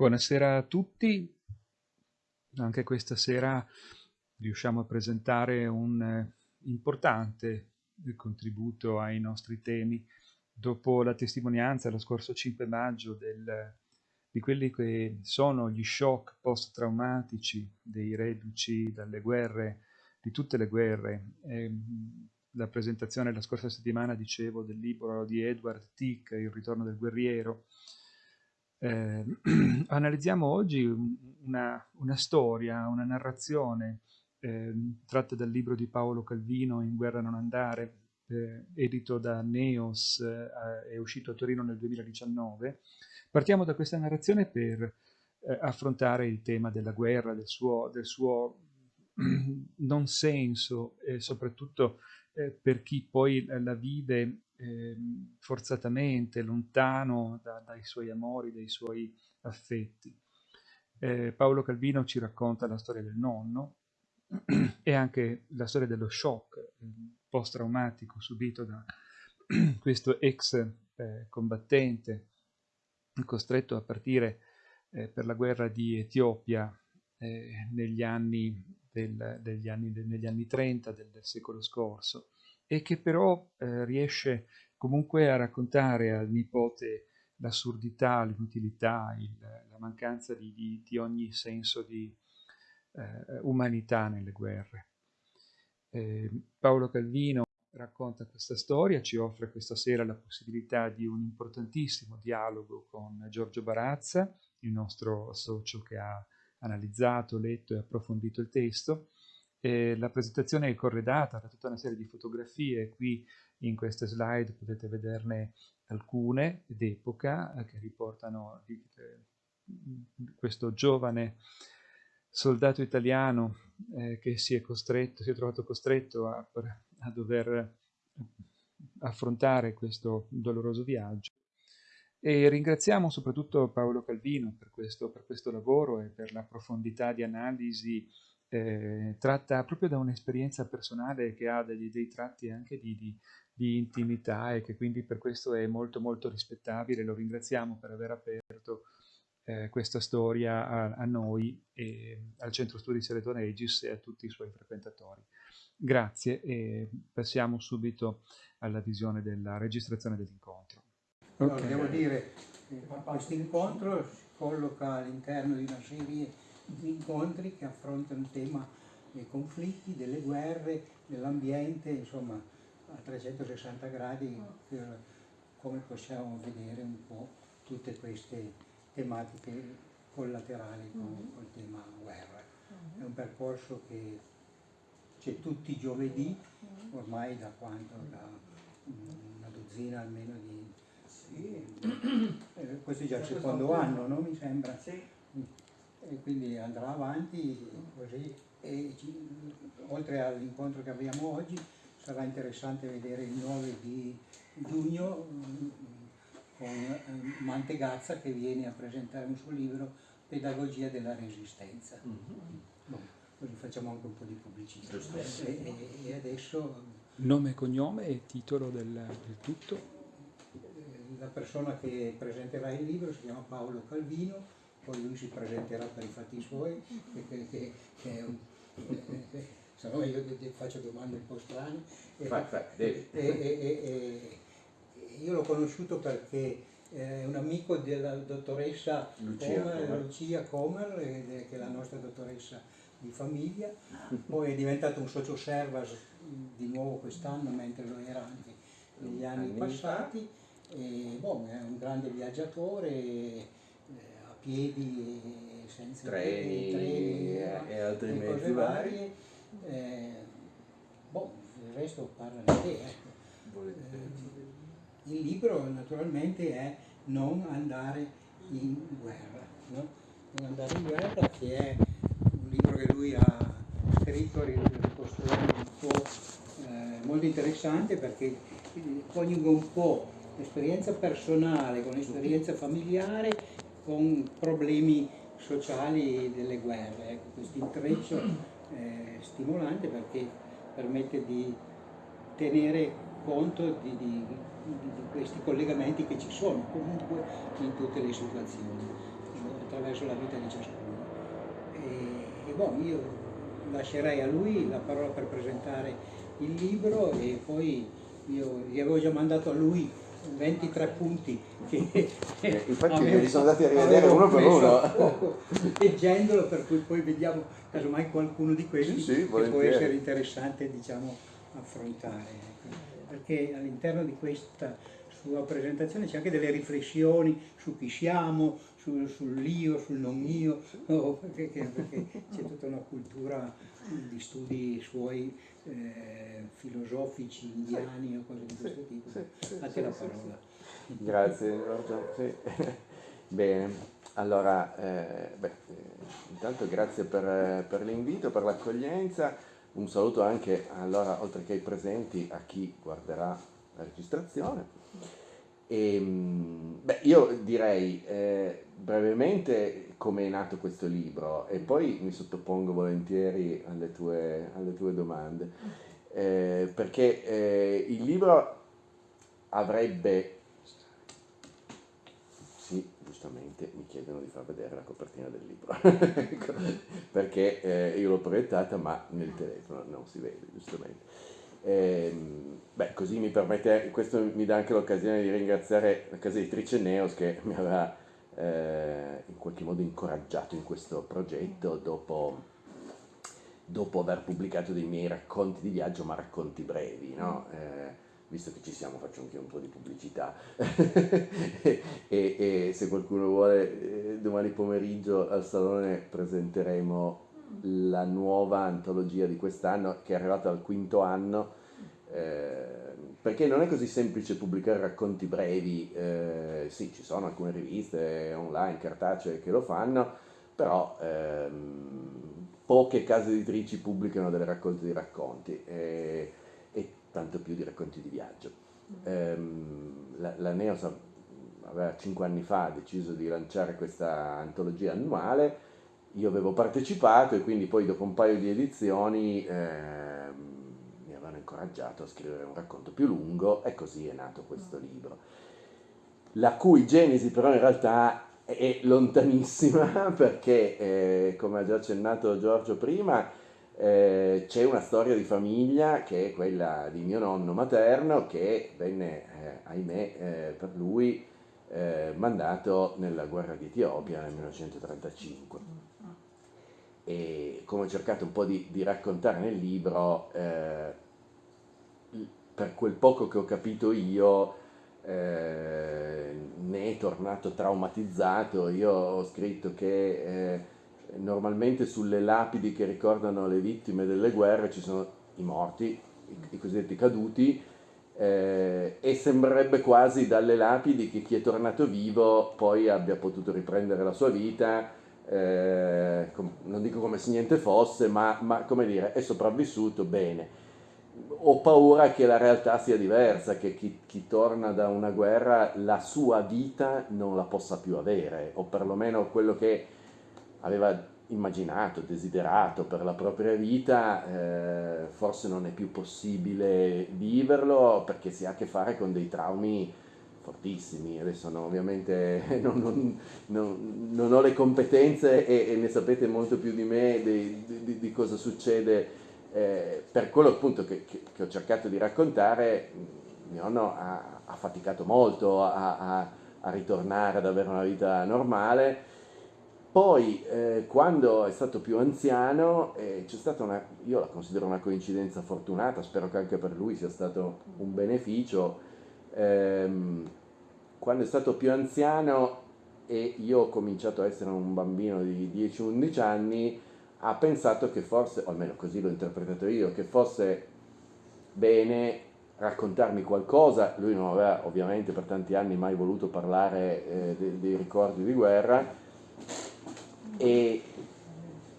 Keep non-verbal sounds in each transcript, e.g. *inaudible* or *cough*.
Buonasera a tutti. Anche questa sera riusciamo a presentare un eh, importante contributo ai nostri temi. Dopo la testimonianza lo scorso 5 maggio del, di quelli che sono gli shock post-traumatici dei reduci dalle guerre, di tutte le guerre, eh, la presentazione la scorsa settimana, dicevo, del libro di Edward Tick, Il ritorno del guerriero, eh, *clears throat* analizziamo oggi una, una, storia, una narrazione eh, tratta dal libro di Paolo Calvino, In guerra non andare, eh, edito da Neos, eh, è uscito a Torino nel 2019. Partiamo da questa narrazione per eh, affrontare il tema della guerra, del suo, del suo *clears throat* non senso e soprattutto eh, per chi poi la vive eh, forzatamente, lontano da, dai suoi amori, dai suoi affetti. Eh, Paolo Calvino ci racconta la storia del nonno *clears throat* e anche la storia dello shock eh, post-traumatico subito da *clears throat* questo ex eh, combattente costretto a partire eh, per la guerra di Etiopia eh, negli anni, del, degli anni, de, negli anni 30 del, del secolo scorso e che però eh, riesce comunque a raccontare al nipote l'assurdità, l'inutilità, la mancanza di, di, di, ogni senso di eh, umanità nelle guerre. Eh, Paolo Calvino racconta questa storia, ci offre questa sera la possibilità di un importantissimo dialogo con Giorgio Barazza, il nostro socio che ha analizzato, letto e approfondito il testo, e la presentazione è corredata da tutta una serie di fotografie, qui in queste slide potete vederne alcune d'epoca eh, che riportano eh, questo giovane soldato italiano eh, che si è, costretto, si è trovato costretto a, a dover affrontare questo doloroso viaggio. E ringraziamo soprattutto Paolo Calvino per questo, per questo lavoro e per la profondità di analisi eh, tratta proprio da un'esperienza personale che ha degli, dei tratti anche di, di, di, intimità e che quindi per questo è molto molto rispettabile. Lo ringraziamo per aver aperto eh, questa storia a, a, noi, e, al Centro Studi Sereton Aegis e a tutti i suoi frequentatori. Grazie e passiamo subito alla visione della registrazione dell'incontro. Okay. Allora, devo dire, che questo incontro si colloca all'interno di una serie incontri che affrontano il tema dei conflitti, delle guerre, dell'ambiente, insomma a 360 gradi per come possiamo vedere un po' tutte queste tematiche collaterali con, mm-hmm. col tema guerra. Mm-hmm. È un percorso che c'è tutti i giovedì, mm-hmm. ormai da quanto? Da una dozzina almeno di... Sì. *coughs* Eh, questo è già il secondo anno, no? Mi sembra. Sì e quindi andrà avanti così e oltre all'incontro che abbiamo oggi sarà interessante vedere il 9 di giugno mm, con eh, Mantegazza che viene a presentare un suo libro Pedagogia della Resistenza. Mm -hmm. bon, così facciamo anche un po' di pubblicità. E, e, e, adesso... Nome e cognome e titolo del, del tutto? Eh, la persona che presenterà il libro si chiama Paolo Calvino, poi lui si presenterà per i fatti suoi, che, che, che è un, eh, se no io faccio domande un po' strane. E, fa, fa, e, e, io l'ho conosciuto perché è un amico della dottoressa Lucia Comer, Comer. Lucia Comer, che è la nostra dottoressa di famiglia, poi è diventato un socio servas di nuovo quest'anno, mentre lo era anche negli anni, anni passati, e, boh, è un grande viaggiatore, piedi e senza treni, treni e, altri mezzi vari. Eh, boh, il resto parla di te. Ecco. Eh, il libro naturalmente è Non andare in guerra. No? Non andare in guerra che è un libro che lui ha scritto ricostruendo un po' eh, molto interessante perché coniuga un po' l'esperienza personale con l'esperienza familiare con problemi sociali delle guerre. Ecco, questo intreccio è stimolante perché permette di tenere conto di, di, di, questi collegamenti che ci sono comunque in tutte le situazioni. attraverso la vita di ciascuno. E, e boh, io lascerei a lui la parola per presentare il libro e poi io gli avevo già mandato a lui 23 punti che eh, infatti li sono andati a rivedere uno per uno *laughs* leggendolo per cui poi vediamo casomai qualcuno di questi sì, sì, che può essere interessante diciamo affrontare ecco. perché all'interno di questa sua presentazione c'è anche delle riflessioni su chi siamo sul, sull'io, sul non io no, perché, perché c'è tutta una cultura di studi suoi eh, filosofici indiani o cose di questo tipo. Sì, A te la parola. Grazie Giorgio. *laughs* Bene, allora, eh, beh, intanto grazie per, per l'invito, per l'accoglienza. Un saluto anche, allora, oltre che ai presenti, a chi guarderà la registrazione. E, ehm, beh, io direi eh, brevemente come è nato questo libro e poi mi sottopongo volentieri alle tue, alle tue domande, eh, perché eh, il libro avrebbe, sì, giustamente mi chiedono di far vedere la copertina del libro, *laughs* ecco, perché eh, io l'ho proiettata ma nel telefono non si vede, giustamente. Eh, beh, così mi permette, questo mi dà anche l'occasione di ringraziare la casa editrice Neos che mi aveva eh, in qualche modo incoraggiato in questo progetto dopo, dopo, aver pubblicato dei miei racconti di viaggio, ma racconti brevi, no? eh, visto che ci siamo faccio anche un po' di pubblicità *laughs* e, e, se qualcuno vuole eh, domani pomeriggio al salone presenteremo la nuova antologia di quest'anno che è arrivata al quinto anno eh, perché non è così semplice pubblicare racconti brevi, eh, sì ci sono alcune riviste online, cartacee che lo fanno, però ehm, poche case editrici pubblicano delle raccolte di racconti e, e tanto più di racconti di viaggio. Ehm, la, la Neos aveva cinque anni fa deciso di lanciare questa antologia annuale io avevo partecipato e quindi poi dopo un paio di edizioni eh, mi avevano incoraggiato a scrivere un racconto più lungo e così è nato questo libro, la cui genesi però in realtà è lontanissima *laughs* perché, eh, come ha già accennato Giorgio prima, eh, c'è una storia di famiglia che è quella di mio nonno materno che venne, eh, ahimè, eh, per lui eh, mandato nella guerra di Etiopia nel 1935 e come ho cercato un po' di, di raccontare nel libro, eh, per quel poco che ho capito io, eh, ne è tornato traumatizzato. Io ho scritto che eh, normalmente sulle lapidi che ricordano le vittime delle guerre ci sono i morti, i, i cosiddetti caduti, eh, e sembrerebbe quasi dalle lapidi che chi è tornato vivo poi abbia potuto riprendere la sua vita eh, non dico come se niente fosse, ma, ma come dire, è sopravvissuto bene. Ho paura che la realtà sia diversa, che chi, chi, torna da una guerra la sua vita non la possa più avere, o perlomeno quello che aveva immaginato, desiderato per la propria vita, eh, forse non è più possibile viverlo perché si ha a che fare con dei traumi fortissimi, adesso no, ovviamente *laughs* non, non, non, non, ho le competenze e, e, ne sapete molto più di me di, di, di cosa succede, eh, per quello appunto che, che, che, ho cercato di raccontare, mio nonno ha, ha faticato molto a, a, a, ritornare ad avere una vita normale, poi eh, quando è stato più anziano eh, c'è stata una, io la considero una coincidenza fortunata, spero che anche per lui sia stato un beneficio, ehm, quando è stato più anziano e io ho cominciato a essere un bambino di 10-11 anni, ha pensato che forse, o almeno così l'ho interpretato io, che fosse bene raccontarmi qualcosa, lui non aveva ovviamente per tanti anni mai voluto parlare eh, dei, dei ricordi di guerra. E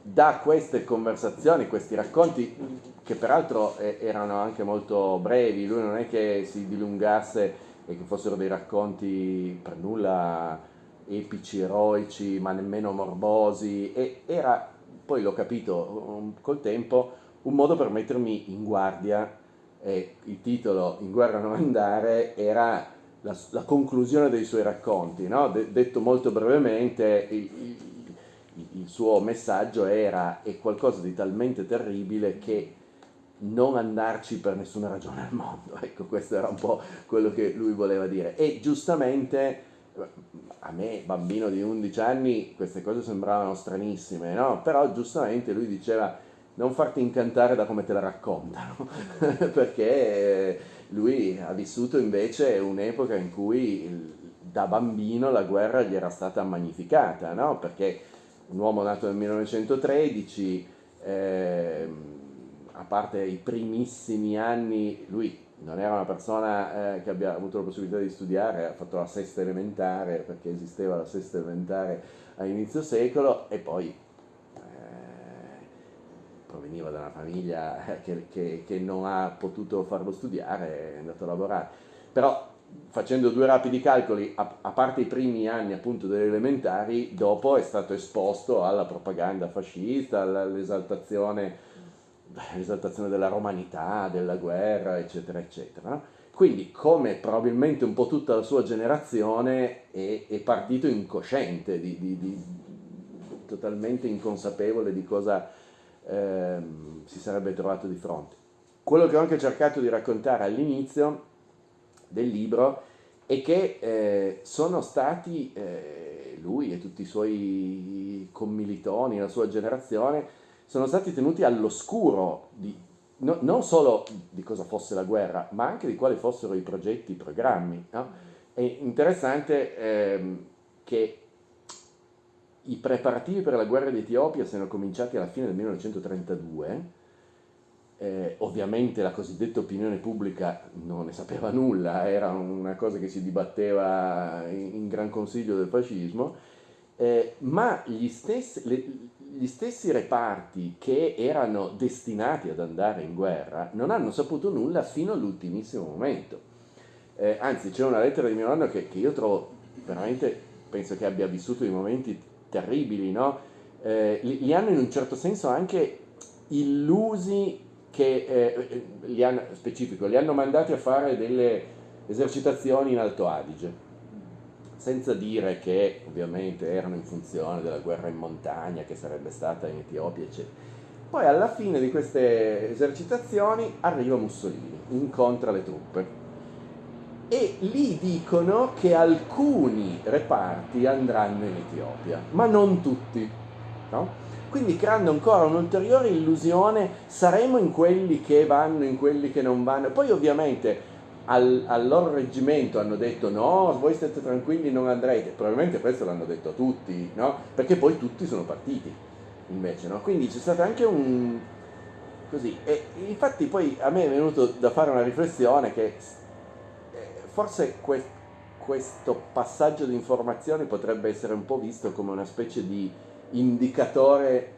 da queste conversazioni, questi racconti che peraltro eh, erano anche molto brevi, lui non è che si dilungasse e che fossero dei racconti per nulla epici, eroici, ma nemmeno morbosi, e era, poi l'ho capito col tempo, un modo per mettermi in guardia, e il titolo In guerra non andare era la, la conclusione dei suoi racconti, no? De, detto molto brevemente, il, il, il suo messaggio era è qualcosa di talmente terribile che non andarci per nessuna ragione al mondo. *laughs* Ecco, questo era un po' quello che lui voleva dire. E giustamente a me, bambino di 11 anni, queste cose sembravano stranissime, no? Però giustamente lui diceva non farti incantare da come te la raccontano, *laughs* perché lui ha vissuto invece un'epoca in cui da bambino la guerra gli era stata magnificata, no? Perché un uomo nato nel 1913, eh, a parte i primissimi anni, lui non era una persona eh, che abbia avuto la possibilità di studiare, ha fatto la sesta elementare perché esisteva la sesta elementare a inizio secolo e poi eh, proveniva da una famiglia che, che, che, non ha potuto farlo studiare, è andato a lavorare. Però facendo due rapidi calcoli, a, a parte i primi anni appunto delle elementari, dopo è stato esposto alla propaganda fascista, all'esaltazione l'esaltazione della romanità, della guerra, eccetera, eccetera. Quindi, come probabilmente un po' tutta la sua generazione, è, è partito incosciente, di, di, di, totalmente inconsapevole di cosa eh, si sarebbe trovato di fronte. Quello che ho anche cercato di raccontare all'inizio del libro è che eh, sono stati eh, lui e tutti i suoi commilitoni, la sua generazione, sono stati tenuti all'oscuro di, no, non solo di cosa fosse la guerra, ma anche di quali fossero i progetti, i programmi. No? È interessante ehm, che i preparativi per la guerra d'Etiopia siano cominciati alla fine del 1932, eh, ovviamente la cosiddetta opinione pubblica non ne sapeva nulla, era una cosa che si dibatteva in, in gran consiglio del fascismo, eh, ma stessi, le, gli stessi reparti che erano destinati ad andare in guerra non hanno saputo nulla fino all'ultimissimo momento. Eh, anzi, c'è una lettera di mio nonno che, che, io trovo veramente, penso che abbia vissuto dei momenti terribili, no? eh, li, li, hanno in un certo senso anche illusi che, eh, li hanno, specifico, li hanno mandati a fare delle esercitazioni in Alto Adige senza dire che ovviamente erano in funzione della guerra in montagna che sarebbe stata in Etiopia, eccetera. Poi alla fine di queste esercitazioni arriva Mussolini, incontra le truppe e lì dicono che alcuni reparti andranno in Etiopia, ma non tutti. No? Quindi creando ancora un'ulteriore illusione, saremo in quelli che vanno, in quelli che non vanno. Poi ovviamente al, al, loro reggimento hanno detto no, voi state tranquilli, non andrete, probabilmente questo l'hanno detto tutti, no? Perché poi tutti sono partiti, invece, no? Quindi c'è stato anche un... così, e infatti poi a me è venuto da fare una riflessione che eh, forse que questo passaggio di informazioni potrebbe essere un po' visto come una specie di indicatore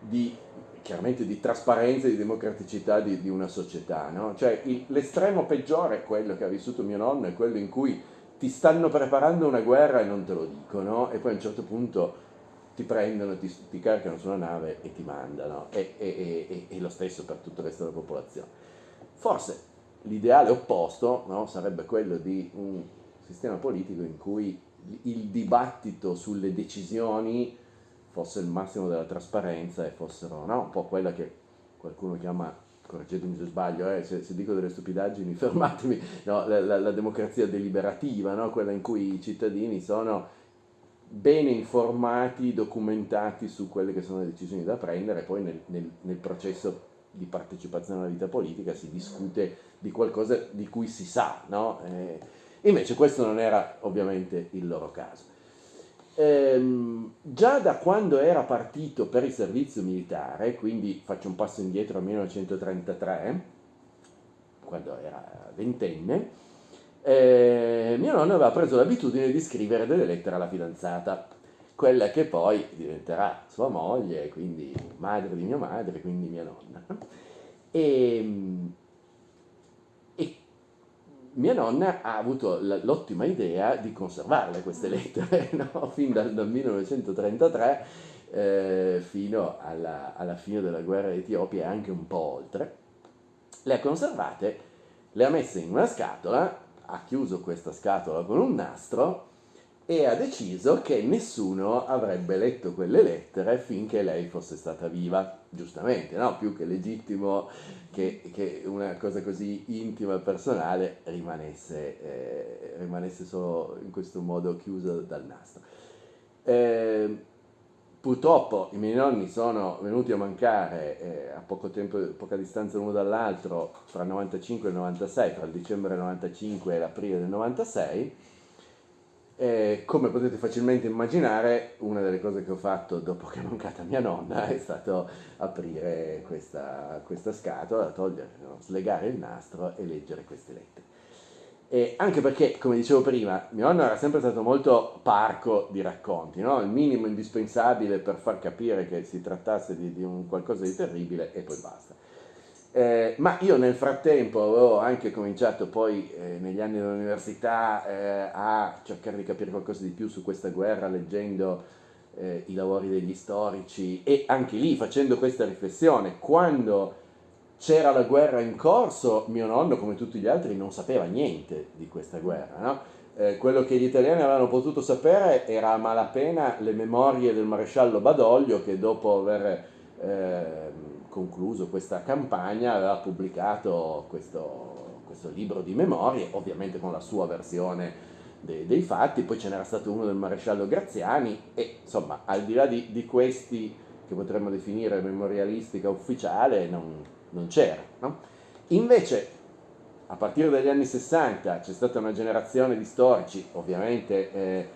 di chiaramente di trasparenza e di democraticità di, di una società. No? Cioè l'estremo peggiore, quello che ha vissuto mio nonno, è quello in cui ti stanno preparando una guerra e non te lo dicono e poi a un certo punto ti prendono, ti, ti caricano su una nave e ti mandano. E, e, e, e, lo stesso per tutto il resto della popolazione. Forse l'ideale opposto no, sarebbe quello di un sistema politico in cui il dibattito sulle decisioni fosse il massimo della trasparenza e fossero no, un po' quella che qualcuno chiama, correggetemi se sbaglio, eh, se, se, dico delle stupidaggini *laughs* fermatemi, no, la, la, la, democrazia deliberativa, no, quella in cui i cittadini sono bene informati, documentati su quelle che sono le decisioni da prendere e poi nel, nel, nel processo di partecipazione alla vita politica si discute di qualcosa di cui si sa, eh, invece questo non era ovviamente il loro caso ehm, già da quando era partito per il servizio militare, quindi faccio un passo indietro al 1933, quando era ventenne, eh, mio nonno aveva preso l'abitudine di scrivere delle lettere alla fidanzata, quella che poi diventerà sua moglie, quindi madre di mia madre, quindi mia nonna. E, ehm, mia nonna ha avuto l'ottima idea di conservarle queste lettere, *laughs* no? fin dal, dal 1933 eh, fino alla, alla, fine della guerra d'Etiopia e anche un po' oltre. Le ha conservate, le ha messe in una scatola, ha chiuso questa scatola con un nastro e ha deciso che nessuno avrebbe letto quelle lettere finché lei fosse stata viva, giustamente, no? più che legittimo che, che una cosa così intima e personale rimanesse, eh, rimanesse solo in questo modo chiusa dal nastro. Eh, purtroppo i miei nonni sono venuti a mancare eh, a poco tempo, poca distanza l'uno dall'altro, tra il 95 e il 96, tra il dicembre del 95 e l'aprile del 96, e come potete facilmente immaginare, una delle cose che ho fatto dopo che è mancata mia nonna è stato aprire questa, questa scatola, togliere, no, slegare il nastro e leggere queste lettere. E anche perché, come dicevo prima, mio nonno era sempre stato molto parco di racconti, no? il minimo indispensabile per far capire che si trattasse di, di un qualcosa di terribile e poi basta. Eh, ma io nel frattempo avevo anche cominciato poi eh, negli anni dell'università eh, a cercare di capire qualcosa di più su questa guerra leggendo eh, i lavori degli storici e anche lì facendo questa riflessione, quando c'era la guerra in corso mio nonno come tutti gli altri non sapeva niente di questa guerra, no? Eh, quello che gli italiani avevano potuto sapere era a malapena le memorie del maresciallo Badoglio che dopo aver ehm, concluso questa campagna aveva pubblicato questo, questo libro di memorie, ovviamente con la sua versione dei, dei fatti, poi ce n'era stato uno del maresciallo Graziani e insomma al di là di, di questi che potremmo definire memorialistica ufficiale non, non c'era. No? Invece a partire dagli anni 60 c'è stata una generazione di storici, ovviamente eh,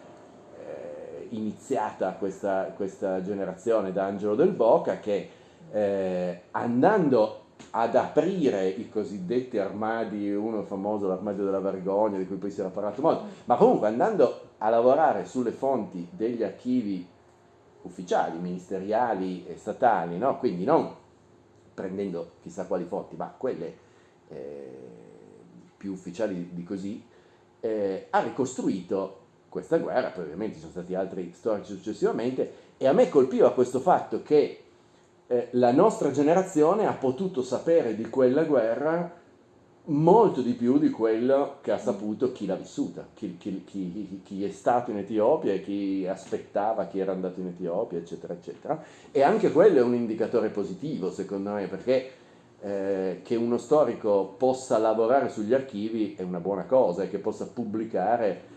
eh, iniziata questa, questa generazione da Angelo del Boca, che eh, andando ad aprire i cosiddetti armadi, uno famoso l'armadio della vergogna, di cui poi si era parlato molto, ma comunque andando a lavorare sulle fonti degli archivi ufficiali, ministeriali e statali, no? quindi non prendendo chissà quali fonti, ma quelle eh, più ufficiali di così, eh, ha ricostruito questa guerra, poi ovviamente ci sono stati altri storici successivamente, e a me colpiva questo fatto che eh, la nostra generazione ha potuto sapere di quella guerra molto di più di quello che ha saputo chi l'ha vissuta, chi, chi, chi, chi, è stato in Etiopia e chi aspettava chi era andato in Etiopia, eccetera, eccetera. E anche quello è un indicatore positivo, secondo me, perché eh, che uno storico possa lavorare sugli archivi è una buona cosa e che possa pubblicare.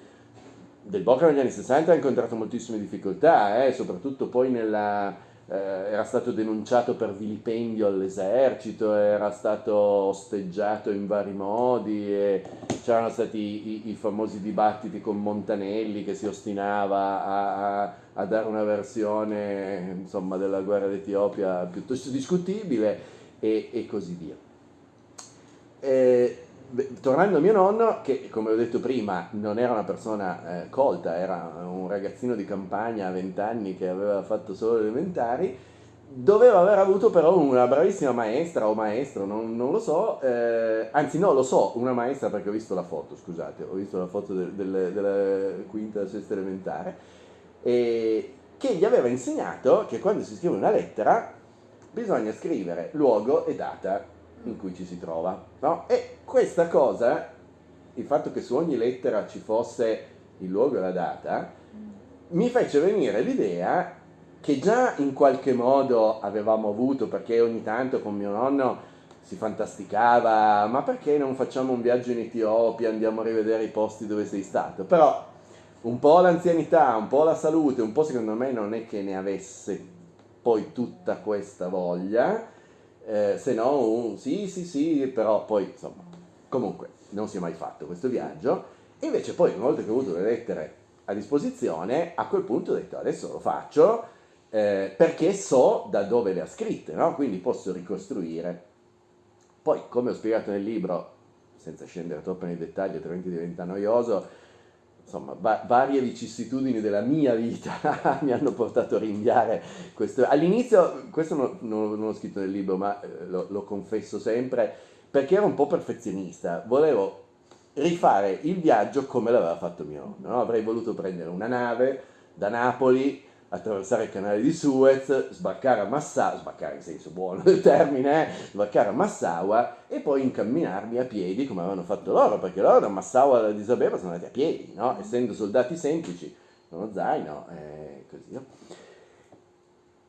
Del Bocca negli anni 60 ha incontrato moltissime difficoltà, eh, soprattutto poi nella, eh, era stato denunciato per vilipendio all'esercito, era stato osteggiato in vari modi c'erano stati i, i, famosi dibattiti con Montanelli che si ostinava a, a, a dare una versione insomma, della guerra d'Etiopia piuttosto discutibile e, e così via. E, tornando a mio nonno, che come ho detto prima non era una persona eh, colta, era un ragazzino di campagna a 20 anni che aveva fatto solo elementari, doveva aver avuto però una bravissima maestra o maestro, non, non lo so, eh, anzi no, lo so, una maestra perché ho visto la foto, scusate, ho visto la foto del, del, della quinta, sesta elementare, e che gli aveva insegnato che quando si scrive una lettera bisogna scrivere luogo e data in cui ci si trova. No? E questa cosa, il fatto che su ogni lettera ci fosse il luogo e la data, mi fece venire l'idea che già in qualche modo avevamo avuto, perché ogni tanto con mio nonno si fantasticava, ma perché non facciamo un viaggio in Etiopia, andiamo a rivedere i posti dove sei stato? Però un po' l'anzianità, un po' la salute, un po' secondo me non è che ne avesse poi tutta questa voglia, eh, se no un sì sì sì, però poi insomma, comunque non si è mai fatto questo viaggio, e invece poi una volta che ho avuto le lettere a disposizione, a quel punto ho detto adesso lo faccio eh, perché so da dove le ha scritte, no? quindi posso ricostruire. Poi, come ho spiegato nel libro, senza scendere troppo nei dettagli, altrimenti diventa noioso, insomma, va- varie vicissitudini della mia vita *laughs* mi hanno portato a rinviare questo. All'inizio, questo non, non, non l'ho scritto nel libro, ma eh, lo, lo, confesso sempre, perché ero un po' perfezionista, volevo rifare il viaggio come l'aveva fatto mio nonno, no? avrei voluto prendere una nave da Napoli, attraversare il canale di Suez, sbarcare a Massawa, sbarcare in senso buono del termine, eh, sbarcare a Massawa e poi incamminarmi a piedi come avevano fatto loro, perché loro da Massawa ad Addis Abeba sono andati a piedi, no? essendo soldati semplici, uno zaino e così via.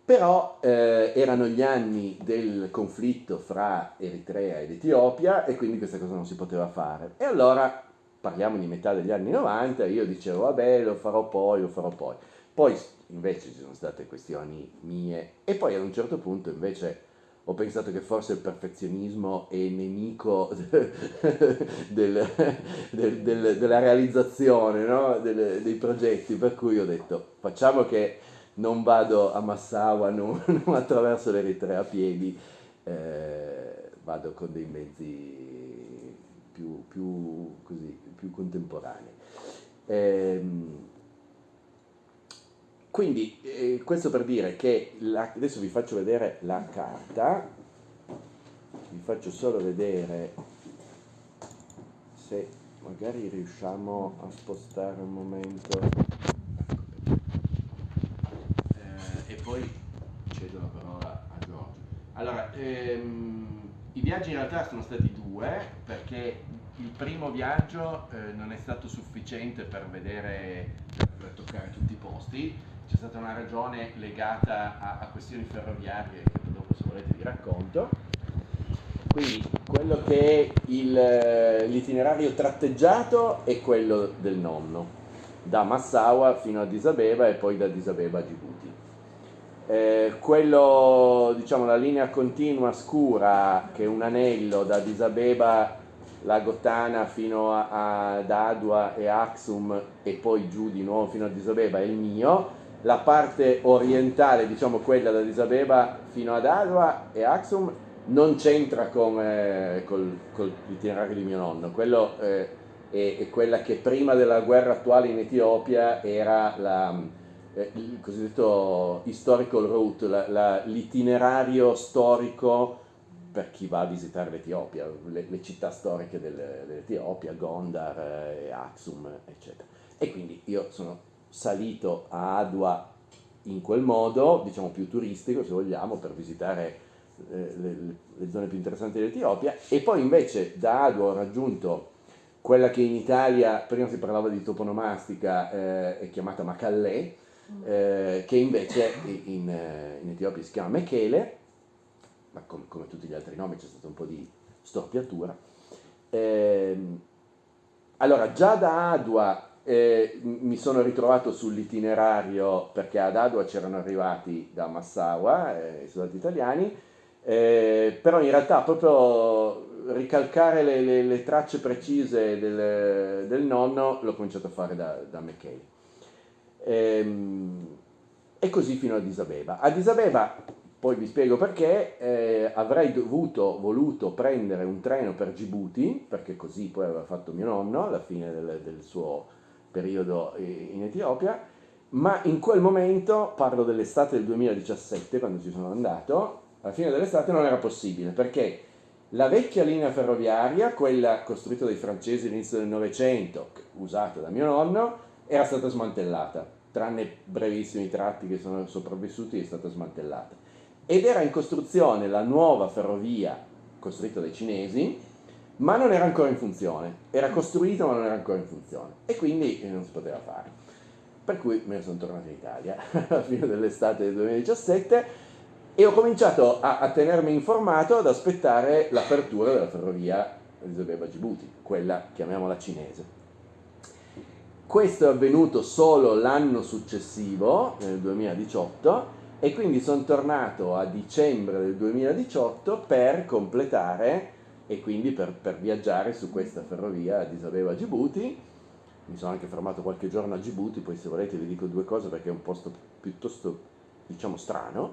Però eh, erano gli anni del conflitto fra Eritrea ed Etiopia e quindi questa cosa non si poteva fare. E allora, parliamo di metà degli anni 90, io dicevo vabbè lo farò poi, lo farò poi. Poi invece ci sono state questioni mie e poi ad un certo punto invece ho pensato che forse il perfezionismo è nemico *laughs* del, del, del, della realizzazione no? dei progetti, per cui ho detto facciamo che non vado a Massawa, *laughs* non, non attraverso l'Eritrea a piedi, eh, vado con dei mezzi più, più, così, più contemporanei. Eh, quindi eh, questo per dire che la, adesso vi faccio vedere la carta, vi faccio solo vedere se magari riusciamo a spostare un momento. Eh, e poi cedo la parola a Giorgio. Allora, ehm, i viaggi in realtà sono stati due perché il primo viaggio eh, non è stato sufficiente per vedere, per toccare tutti i posti, c'è stata una ragione legata a, a questioni ferroviarie che dopo se volete vi racconto. Quindi quello che è il, l'itinerario tratteggiato è quello del nonno, da Massawa fino a Addis Abeba e poi da Addis Abeba a Djibouti. Eh, quello, diciamo, la linea continua scura che è un anello da Addis Abeba, Lago Tana fino ad Adua e Axum e poi giù di nuovo fino a Addis Abeba è il mio, la parte orientale, diciamo quella da Disabeba fino ad Adwa e Axum, non c'entra con, eh, col, di mio nonno, quello eh, è, è, quella che prima della guerra attuale in Etiopia era la, eh, il cosiddetto historical route, l'itinerario storico per chi va a visitare l'Etiopia, le, le città storiche del, dell'Etiopia, Gondar, eh, Axum, eccetera. E quindi io sono salito a Adua in quel modo, diciamo più turistico se vogliamo, per visitare eh, le, le, zone più interessanti dell'Etiopia, e poi invece da Adua ho raggiunto quella che in Italia, prima si parlava di toponomastica, eh, è chiamata Macallè, eh, che invece in, in, Etiopia si chiama Mechele, ma com, come tutti gli altri nomi c'è stato un po' di storpiatura. Eh, allora, già da Adua eh, mi sono ritrovato sull'itinerario perché ad Adua c'erano arrivati da Massawa, eh, i soldati italiani, eh, però in realtà proprio ricalcare le, le, le tracce precise del, del, nonno l'ho cominciato a fare da, da McKay. Ehm, e così fino ad Isabeba. Ad Isabeba, poi vi spiego perché, eh, avrei dovuto, voluto prendere un treno per Djibouti, perché così poi aveva fatto mio nonno alla fine del, del suo periodo in Etiopia, ma in quel momento, parlo dell'estate del 2017, quando ci sono andato, alla fine dell'estate non era possibile, perché la vecchia linea ferroviaria, quella costruita dai francesi all'inizio del Novecento, usata da mio nonno, era stata smantellata, tranne brevissimi tratti che sono sopravvissuti, è stata smantellata. Ed era in costruzione la nuova ferrovia costruita dai cinesi, ma non era ancora in funzione, era costruito ma non era ancora in funzione e quindi non si poteva fare. Per cui me ne sono tornato in Italia *laughs* alla fine dell'estate del 2017 e ho cominciato a, a tenermi informato ad aspettare l'apertura della ferrovia Elisabetta Djibouti, quella chiamiamola cinese. Questo è avvenuto solo l'anno successivo, nel 2018, e quindi sono tornato a dicembre del 2018 per completare e quindi per, per viaggiare su questa ferrovia di Abeba a Djibouti. Mi sono anche fermato qualche giorno a Djibouti, poi se volete vi dico due cose perché è un posto piuttosto, diciamo, strano.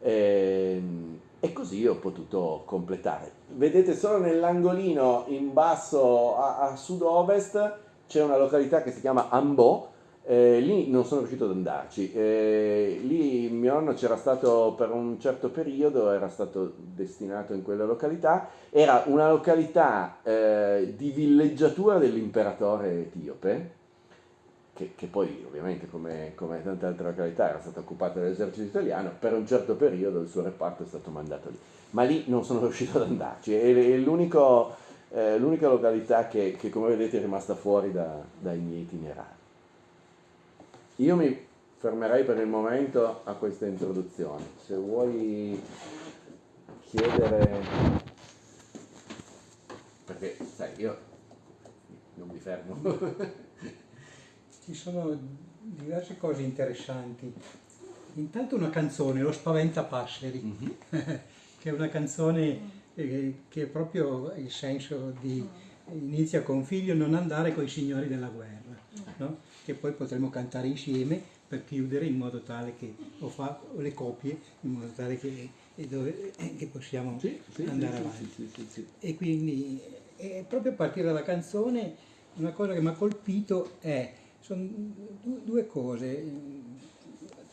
E, ehm, e così ho potuto completare. Vedete solo nell'angolino in basso a, a sud-ovest c'è una località che si chiama Ambo, eh, lì non sono riuscito ad andarci, eh, lì mio nonno c'era stato per un certo periodo, era stato destinato in quella località, era una località eh, di villeggiatura dell'imperatore etiope, che, che poi ovviamente come, come, tante altre località era stata occupata dall'esercito italiano, per un certo periodo il suo reparto è stato mandato lì, ma lì non sono *laughs* riuscito ad andarci, è, è eh, l'unica località che, che, come vedete è rimasta fuori da, dai miei itinerari. Io mi fermerei per il momento a questa introduzione. Se vuoi chiedere, perché sai, io non mi fermo. *laughs* Ci sono diverse cose interessanti. Intanto una canzone, Lo Spaventapasseri, mm-hmm. *laughs* che è una canzone eh, che è proprio il senso di inizia con figlio non andare con i signori della guerra, no? Che poi potremo cantare insieme per chiudere in modo tale che, o fa le copie, in modo tale che, dove, che possiamo sì, sì, andare sì, avanti. E quindi e proprio a partire dalla canzone una cosa che mi ha colpito è, sono due cose,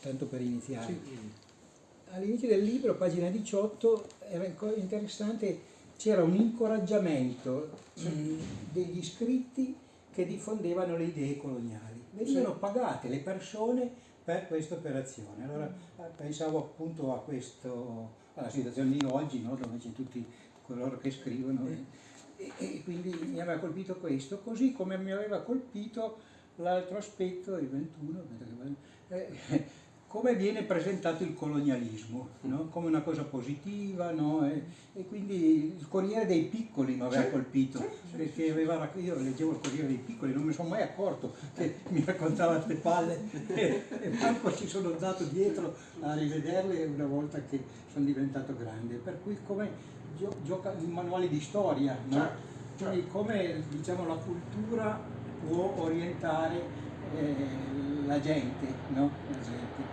tanto per iniziare. All'inizio del libro, pagina 18, era interessante c'era un incoraggiamento mh, degli iscritti che diffondevano le idee coloniali. Venivano pagate le persone per questa operazione. Allora eh, pensavo appunto a questo, alla situazione di oggi, no? dove c'è tutti coloro che scrivono. E, e, quindi mi aveva colpito questo, così come mi aveva colpito l'altro aspetto, il 21, eh, come viene presentato il colonialismo, no? come una cosa positiva, no? e, e, quindi il Corriere dei Piccoli mi aveva colpito, perché aveva, io leggevo il Corriere dei Piccoli, non mi sono mai accorto che mi raccontava queste palle *laughs* e, e manco ci sono andato dietro a rivederle una volta che sono diventato grande, per cui come gio, gioca i manuali di storia, no? Certo, certo. quindi come diciamo, la cultura può orientare eh, la gente, no? la gente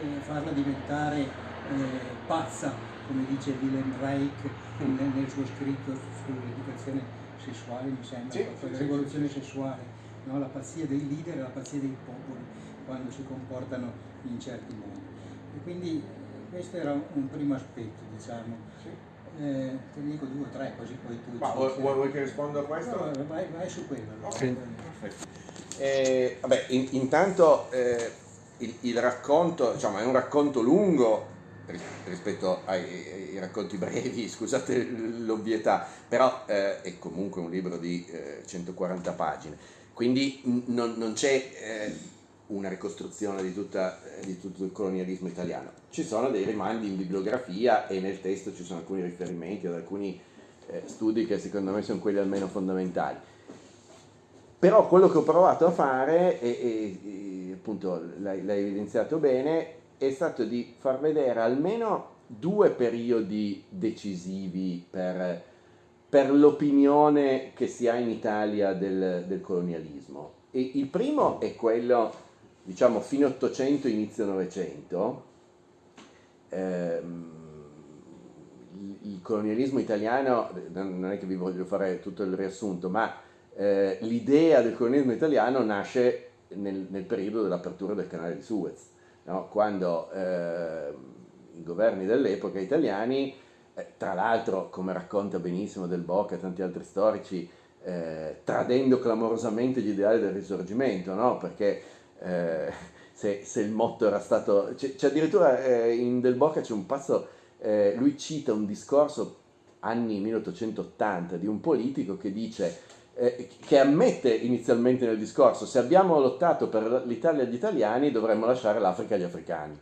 e farla diventare eh, pazza, come dice Willem Reich nel, nel suo scritto sull'educazione sessuale, mi sembra, sì, la sì, rivoluzione sì. sessuale, no? la pazzia dei leader e la pazzia dei popoli quando si comportano in certi modi. E quindi questo era un primo aspetto, diciamo. Eh, te ne dico due o tre così poi tu... Ma vuoi, vuoi che risponda a questo? No, vai, vai, su quello. Okay. Perfetto. Eh, vabbè, in, intanto eh, il, il racconto, diciamo, è un racconto lungo rispetto ai, ai, racconti brevi, *laughs* scusate l'ovvietà, però eh, è comunque un libro di eh, 140 pagine, quindi non, non c'è eh, una ricostruzione di, tutta, eh, di, tutto il colonialismo italiano, ci sono dei rimandi in bibliografia e nel testo ci sono alcuni riferimenti ad alcuni eh, studi che secondo me sono quelli almeno fondamentali. Però quello che ho provato a fare, e, e, appunto l'hai, evidenziato bene, è stato di far vedere almeno due periodi decisivi per, per l'opinione che si ha in Italia del, del, colonialismo. E il primo è quello, diciamo, fine 800, inizio 900. Ehm, il colonialismo italiano, non è che vi voglio fare tutto il riassunto, ma eh, l'idea del colonialismo italiano nasce nel, nel, periodo dell'apertura del canale di Suez, no? quando eh, i governi dell'epoca italiani, eh, tra l'altro come racconta benissimo Del Bocca e tanti altri storici, eh, tradendo clamorosamente gli ideali del risorgimento, no? perché eh, se, se, il motto era stato... C'è, c'è addirittura eh, in Del Bocca c'è un passo, lui cita un discorso anni 1880 di un politico che dice eh, che ammette inizialmente nel discorso, se abbiamo lottato per l'Italia agli italiani dovremmo lasciare l'Africa agli africani.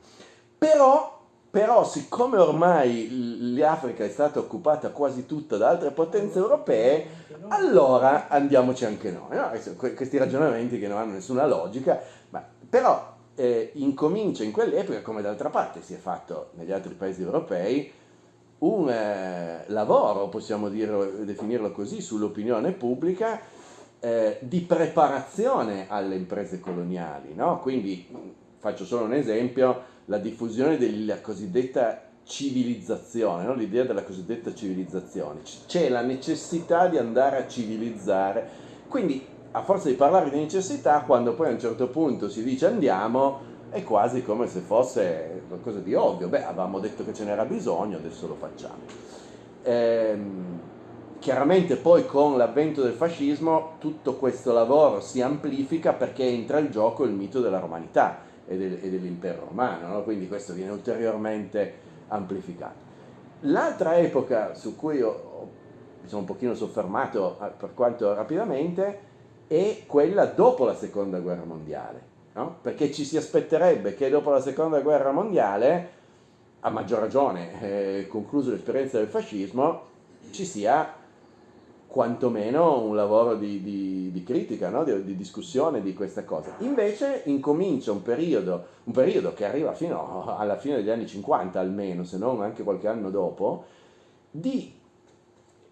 Però, però siccome ormai l'Africa è stata occupata quasi tutta da altre potenze europee, allora andiamoci anche noi. No? Questi ragionamenti che non hanno nessuna logica, ma, però eh, incomincia in quell'epoca, come d'altra parte si è fatto negli altri paesi europei, un eh, lavoro, possiamo dirlo, definirlo così, sull'opinione pubblica eh, di preparazione alle imprese coloniali. No? Quindi faccio solo un esempio, la diffusione della cosiddetta civilizzazione, no? l'idea della cosiddetta civilizzazione. C'è la necessità di andare a civilizzare, quindi a forza di parlare di necessità, quando poi a un certo punto si dice andiamo, è quasi come se fosse qualcosa di ovvio. Beh, avevamo detto che ce n'era bisogno, adesso lo facciamo. Ehm, chiaramente poi con l'avvento del fascismo tutto questo lavoro si amplifica perché entra in gioco il mito della romanità e, del, e dell'impero romano, no? quindi questo viene ulteriormente amplificato. L'altra epoca su cui ho, ho, mi sono un pochino soffermato per quanto rapidamente è quella dopo la seconda guerra mondiale no? perché ci si aspetterebbe che dopo la seconda guerra mondiale, a maggior ragione, eh, concluso l'esperienza del fascismo, ci sia quantomeno un lavoro di, di, di critica, no? di, di, discussione di questa cosa. Invece incomincia un periodo, un periodo che arriva fino alla fine degli anni 50 almeno, se non anche qualche anno dopo, di,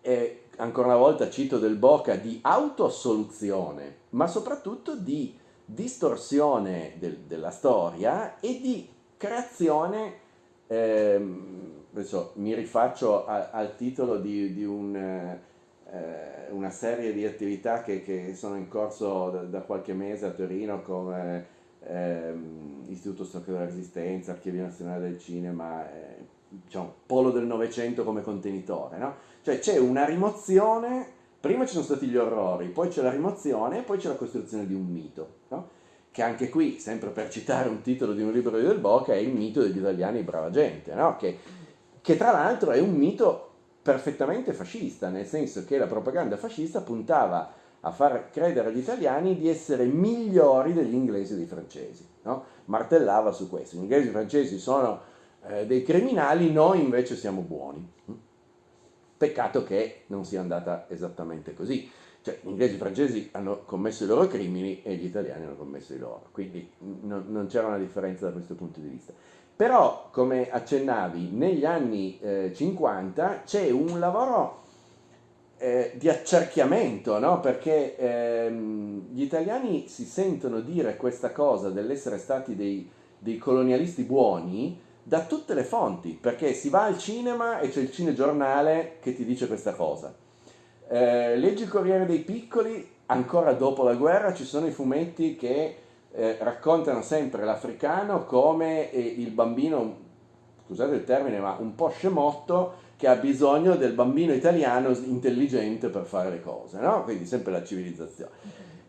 eh, ancora una volta cito del Boca, di autoassoluzione, ma soprattutto di distorsione del, della storia e di creazione, ehm, adesso mi rifaccio a, al titolo di, di un... Eh, una serie di attività che, che sono in corso da, da, qualche mese a Torino come ehm, Istituto Storia della Resistenza, Archivio Nazionale del Cinema, eh, diciamo, Polo del Novecento come contenitore, no? Cioè c'è una rimozione, prima ci sono stati gli orrori, poi c'è la rimozione e poi c'è la costruzione di un mito, no? Che anche qui, sempre per citare un titolo di un libro di Del Boca, è il mito degli italiani brava gente, no? Che, che tra l'altro è un mito perfettamente fascista, nel senso che la propaganda fascista puntava a far credere agli italiani di essere migliori degli inglesi e dei francesi. No? Martellava su questo. Gli inglesi e i francesi sono eh, dei criminali, noi invece siamo buoni. Peccato che non sia andata esattamente così. Cioè, gli inglesi e i francesi hanno commesso i loro crimini e gli italiani hanno commesso i loro. Quindi non, non c'era una differenza da questo punto di vista. Però, come accennavi, negli anni eh, 50 c'è un lavoro eh, di accerchiamento, no? perché ehm, gli italiani si sentono dire questa cosa dell'essere stati dei, dei, colonialisti buoni da tutte le fonti, perché si va al cinema e c'è il cinegiornale che ti dice questa cosa. Eh, leggi il Corriere dei Piccoli, ancora dopo la guerra ci sono i fumetti che eh, raccontano sempre l'africano come eh, il bambino, scusate il termine, ma un po' scemotto che ha bisogno del bambino italiano intelligente per fare le cose, no? quindi sempre la civilizzazione.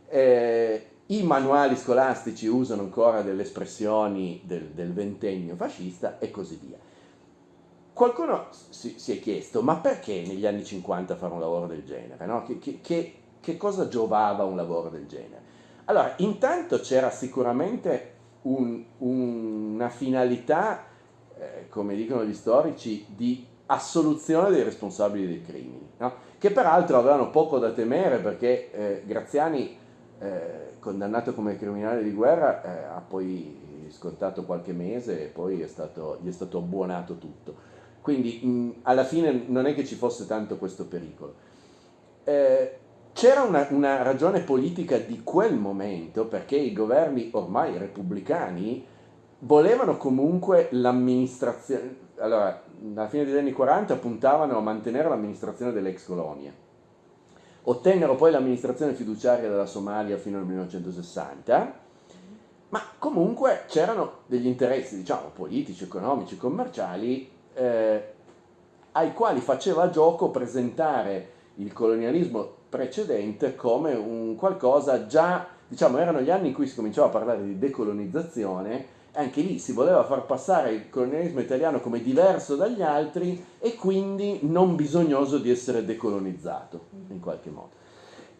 Eh, I manuali scolastici usano ancora delle espressioni del, del ventennio fascista e così via. Qualcuno si, si, è chiesto, ma perché negli anni 50 fare un lavoro del genere? No? Che, che, che cosa giovava un lavoro del genere? Allora, intanto c'era sicuramente un, una finalità, eh, come dicono gli storici, di assoluzione dei responsabili dei crimini, no? che peraltro avevano poco da temere perché eh, Graziani, eh, condannato come criminale di guerra, eh, ha poi scontato qualche mese e poi è stato, gli è stato abbuonato tutto. Quindi mh, alla fine non è che ci fosse tanto questo pericolo. Eh, c'era una, una, ragione politica di quel momento perché i governi ormai repubblicani volevano comunque l'amministrazione, allora alla fine degli anni 40 puntavano a mantenere l'amministrazione delle ex colonie, ottennero poi l'amministrazione fiduciaria della Somalia fino al 1960, ma comunque c'erano degli interessi diciamo politici, economici, commerciali eh, ai quali faceva gioco presentare il colonialismo precedente come un qualcosa già, diciamo, erano gli anni in cui si cominciava a parlare di decolonizzazione, anche lì si voleva far passare il colonialismo italiano come diverso dagli altri e quindi non bisognoso di essere decolonizzato in qualche modo.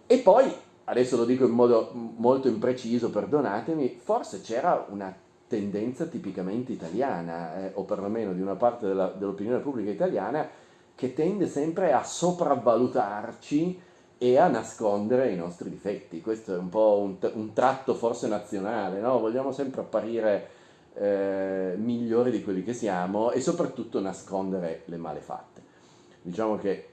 E poi, adesso lo dico in modo molto impreciso, perdonatemi, forse c'era una tendenza tipicamente italiana, eh, o perlomeno di una parte dell'opinione pubblica italiana, che tende sempre a sopravvalutarci e a nascondere i nostri difetti. Questo è un po' un, un tratto forse nazionale, no? vogliamo sempre apparire eh, migliori di quelli che siamo e soprattutto nascondere le male fatte. Diciamo che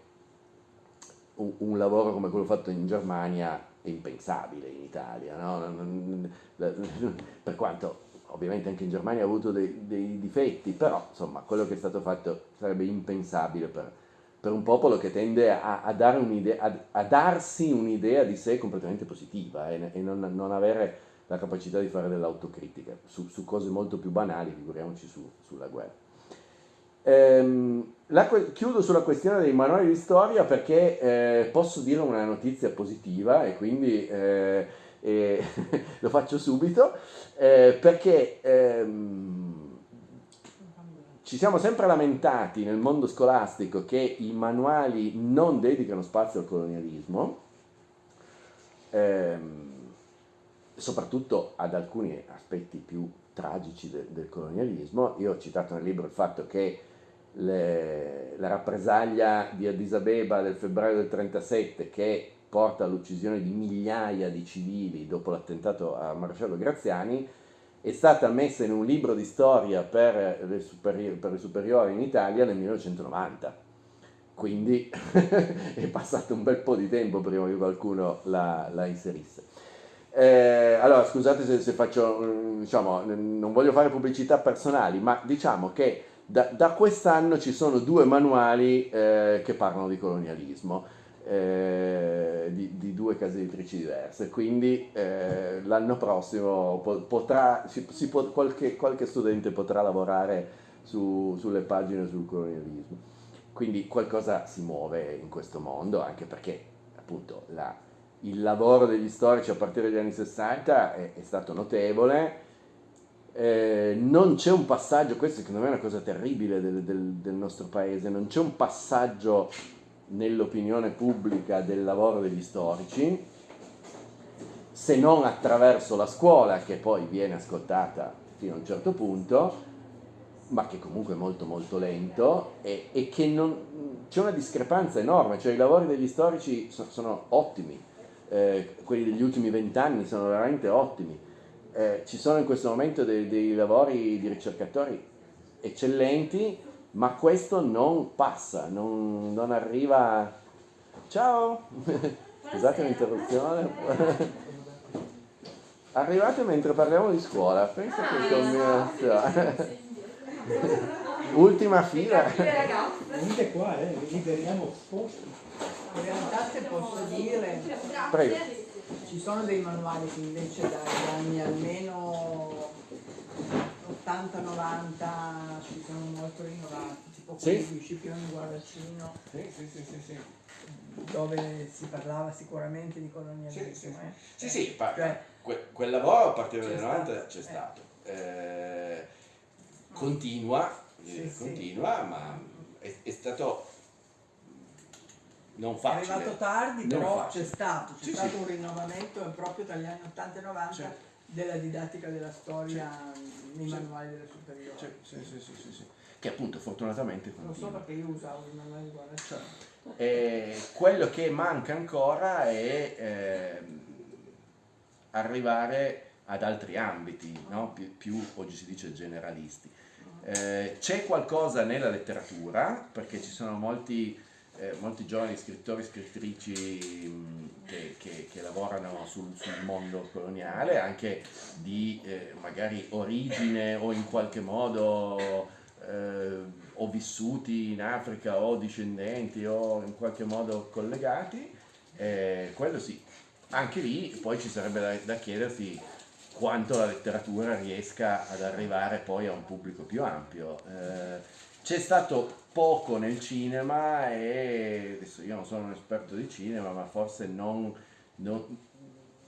un, un lavoro come quello fatto in Germania è impensabile in Italia, no? *laughs* per quanto ovviamente anche in Germania ha avuto dei, dei difetti, però insomma quello che è stato fatto sarebbe impensabile per, per un popolo che tende a, a, dare a, a darsi un'idea di sé completamente positiva eh, e non, non, avere la capacità di fare dell'autocritica su, su, cose molto più banali, figuriamoci su, sulla guerra. Ehm, la, chiudo sulla questione dei manuali di storia perché eh, posso dire una notizia positiva e quindi eh, eh, *laughs* lo faccio subito, eh, perché ehm, ci siamo sempre lamentati nel mondo scolastico che i manuali non dedicano spazio al colonialismo, ehm, soprattutto ad alcuni aspetti più tragici de, del colonialismo. Io ho citato nel libro il fatto che le, la rappresaglia di Addis Abeba del febbraio del 37 che porta all'uccisione di migliaia di civili dopo l'attentato a Marcello Graziani è stata messa in un libro di storia per le, superi- per le superiori in Italia nel 1990 quindi *laughs* è passato un bel po' di tempo prima che qualcuno la, la inserisse. Eh, allora, scusate se, se, faccio, diciamo, non voglio fare pubblicità personali, ma diciamo che da, da quest'anno ci sono due manuali eh, che parlano di colonialismo. Eh, di, di, due case editrici diverse quindi eh, l'anno prossimo potrà, si, si pot, qualche, qualche, studente potrà lavorare su, sulle pagine sul colonialismo quindi qualcosa si muove in questo mondo anche perché appunto la, il lavoro degli storici a partire dagli anni 60 è, è stato notevole, eh, non c'è un passaggio, questo secondo me è una cosa terribile del, del, del nostro paese, non c'è un passaggio nell'opinione pubblica del lavoro degli storici, se non attraverso la scuola che poi viene ascoltata fino a un certo punto, ma che comunque è molto molto lento e, e che non, c'è una discrepanza enorme, cioè i lavori degli storici sono, sono ottimi, eh, quelli degli ultimi vent'anni sono veramente ottimi. Eh, ci sono in questo momento dei, dei, lavori di ricercatori eccellenti, ma questo non passa, non, non arriva... Ciao! *laughs* Scusate l'interruzione. *laughs* Arrivate mentre parliamo di scuola, penso che combinazione. Ultima fila. Venite qua, eh, liberiamo posti. In realtà se posso dire, Prego. ci sono dei manuali che invece dagli anni almeno 80-90 ci sono molto rinnovati, tipo quelli Sì. di Scipione Guardacino, Sì, sì, dove si parlava sicuramente di colonialismo. Sì, sì, eh. Sì, pa- Cioè, que- quel lavoro a partire dal C'è 90 stato, c'è eh. stato. Eh, continua, eh, continua, ma è, è stato non È facile. arrivato tardi, però c'è stato, c'è Sì, stato sì. un rinnovamento proprio dagli anni 80 e 90 Certo. della didattica della storia nei Sì. manuali delle superiori. Sì, sì, sì, sì, sì. Che appunto fortunatamente Non so continua. perché io usavo i manuali di. E quello che manca ancora è ehm, arrivare ad altri ambiti, no? più, più, oggi si dice generalisti. Eh, c'è qualcosa nella letteratura, perché ci sono molti, eh, molti giovani scrittori e scrittrici mh, che, che- che lavorano sul, sul mondo coloniale, anche di eh, magari origine o in qualche modo eh, o vissuti in Africa o discendenti o in qualche modo collegati, eh, quello sì. Anche lì poi ci sarebbe da, da chiedersi quanto la letteratura riesca ad arrivare poi a un pubblico più ampio. Eh, c'è stato poco nel cinema e adesso io non sono un esperto di cinema, ma forse non, non-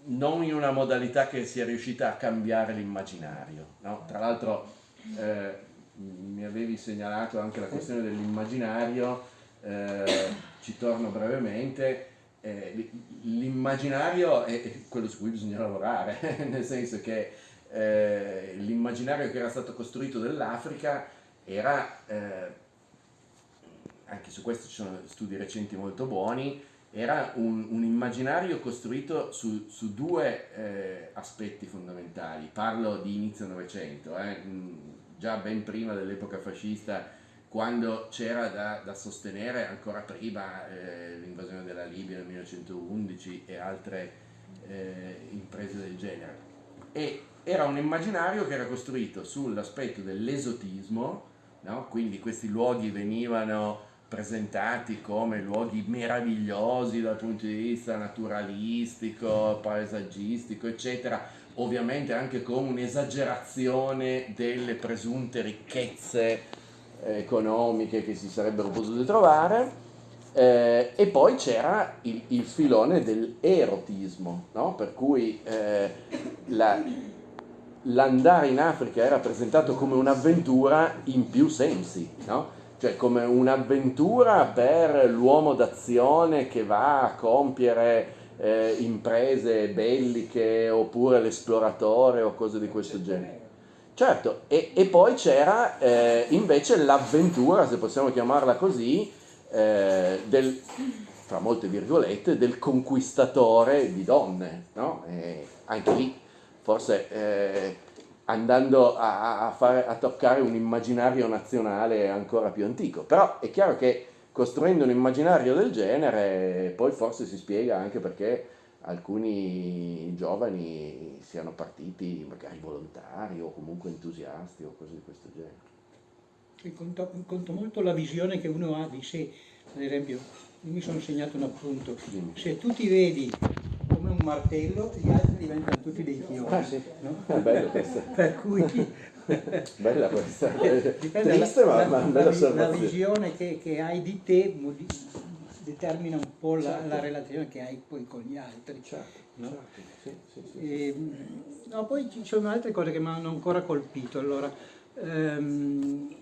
non in una modalità che sia riuscita a cambiare l'immaginario. no? Tra l'altro eh, mi avevi segnalato anche la questione dell'immaginario, eh, ci torno brevemente. Eh, l'immaginario è è quello su cui bisogna lavorare, *laughs* nel senso che eh, l'immaginario che era stato costruito dell'Africa era, eh, anche su questo ci sono studi recenti molto buoni, era un, un immaginario costruito su, su due eh, aspetti fondamentali. Parlo di inizio Novecento, eh, già ben prima dell'epoca fascista, quando c'era da, da sostenere ancora prima eh, l'invasione della Libia nel 1911 e altre eh, imprese del genere. E era un immaginario che era costruito sull'aspetto dell'esotismo, no? quindi questi luoghi venivano presentati come luoghi meravigliosi dal punto di vista naturalistico, paesaggistico, eccetera, ovviamente anche con un'esagerazione delle presunte ricchezze eh, economiche che si sarebbero potute trovare. Eh, e poi c'era il, il filone dell'erotismo, no? per cui eh, la- l'andare in Africa era presentato come un'avventura in più sensi, no? cioè come un'avventura per l'uomo d'azione che va a compiere eh, imprese belliche oppure l'esploratore o cose di questo genere. Certo, e, e poi c'era eh, invece l'avventura, se possiamo chiamarla così, eh, del, tra molte virgolette, del conquistatore di donne, no? anche lì forse eh, andando a, a, fare, a, toccare un immaginario nazionale ancora più antico, però è chiaro che costruendo un immaginario del genere poi forse si spiega anche perché alcuni giovani siano partiti magari volontari o comunque entusiasti o cose di questo genere. Conto, conto molto la visione che uno ha di sé, ad esempio, io mi sono segnato un appunto, se tu ti vedi martello, gli altri diventano tutti dei chiodi. Ah sì, no? è bello questo. *laughs* per cui... *laughs* Bella questa, *laughs* Dipende triste la, ma, la, ma la, la visione che, che, hai di te determina un po' la, certo. la, relazione che hai poi con gli altri. Certo, no? certo. Sì, sì, sì, e, no, poi ci sono altre cose che mi hanno ancora colpito. Allora, ehm,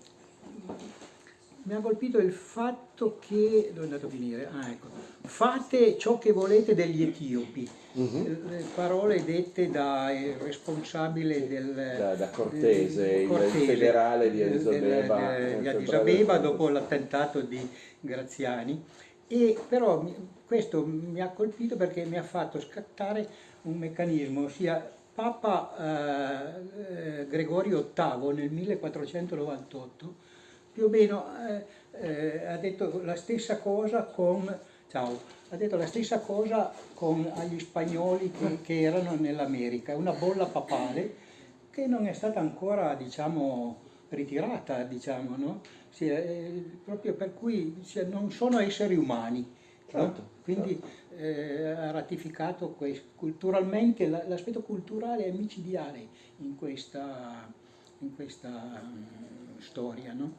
mi ha colpito il fatto che, dove è andato a finire? Ah, ecco, fate ciò che volete degli etiopi, -huh. le parole dette dal responsabile del... Da, da Cortese, il, Cortese, il federale di Addis Abeba. Di Addis Abeba dopo l'attentato di Graziani. E però questo mi ha colpito perché mi ha fatto scattare un meccanismo, ossia Papa eh, eh Gregorio VIII nel 1498 più o meno eh, eh, ha detto la stessa cosa con, ciao, ha detto la stessa cosa con agli spagnoli che, che erano nell'America, una bolla papale che non è stata ancora diciamo, ritirata, diciamo, no? sì, eh, proprio per cui sì, non sono esseri umani. Certo, no? Quindi certo. eh, ha ratificato questo. culturalmente, l'aspetto culturale è micidiale in questa, in questa um, storia. No?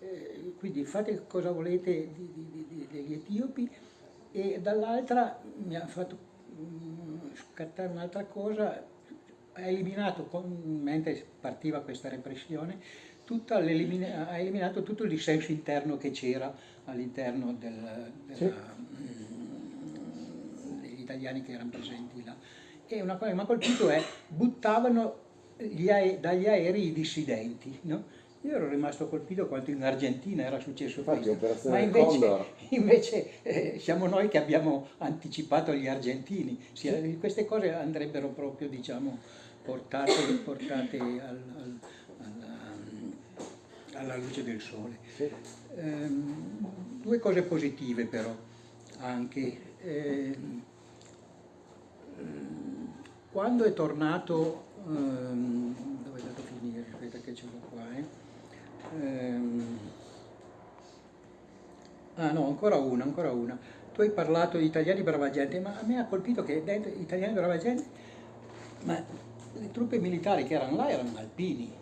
Eh, quindi fate cosa volete degli etiopi e dall'altra mi ha fatto mm, scattare un'altra cosa, ha eliminato, con, mentre partiva questa repressione, ha eliminato tutto il dissenso interno che c'era all'interno del, sì. mm, degli italiani che erano presenti là. E una cosa che mi ha colpito è buttavano ae dagli aerei i dissidenti, no? Io ero rimasto colpito quanto in Argentina era successo Infatti, questo, ma invece, *laughs* invece eh, siamo noi che abbiamo anticipato gli argentini. Sì, queste cose andrebbero proprio diciamo, portate, portate al, al, alla, alla, luce del sole. Sì. Ehm, due cose positive però anche. Ehm, quando è tornato, ehm, dove è andato a finire? Aspetta che ce l'ho qua, eh? Ehm... Ah no, ancora una, ancora una. Tu hai parlato di italiani brava gente, ma a me ha colpito che dentro italiani brava gente, ma le truppe militari che erano là erano alpini.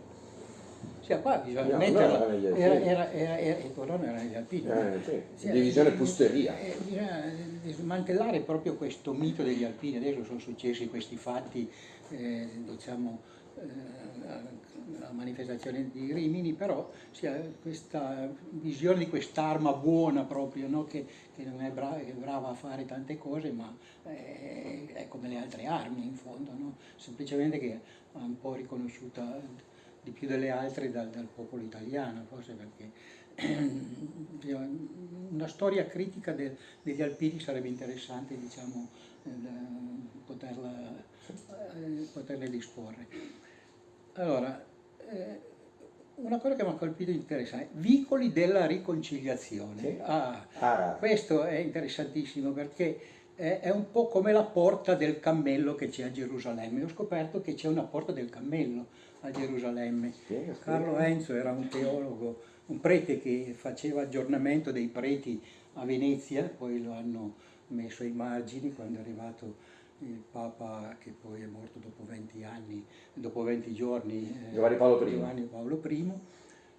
Cioè qua bisogna no, metterla, era, era, era, era, era, il colono era negli alpini. Eh, sì. cioè, Divisione pusteria. Eh, bisogna smantellare proprio questo mito degli alpini, adesso sono successi questi fatti, eh, diciamo, eh, la manifestazione di Rimini, però sia questa visione di quest'arma buona proprio, no? che, che, non è brava, è brava, a fare tante cose, ma è, è come le altre armi in fondo, no? semplicemente che è un po' riconosciuta di più delle altre dal, dal popolo italiano, forse perché *clears throat* una storia critica del, degli alpini sarebbe interessante diciamo, poterla, eh, poterle disporre. Allora, eh, una cosa che mi ha colpito interessante, vicoli della riconciliazione. Sì. Ah, ah. Questo è interessantissimo perché è, un po' come la porta del cammello che c'è a Gerusalemme. Ho scoperto che c'è una porta del cammello a Gerusalemme. Spiega, spiega. Carlo Enzo era un teologo, un prete che faceva aggiornamento dei preti a Venezia, poi lo hanno messo ai margini quando è arrivato il Papa che poi è morto dopo 20 anni, dopo 20 giorni, eh, Giovanni Paolo I. Giovanni Paolo I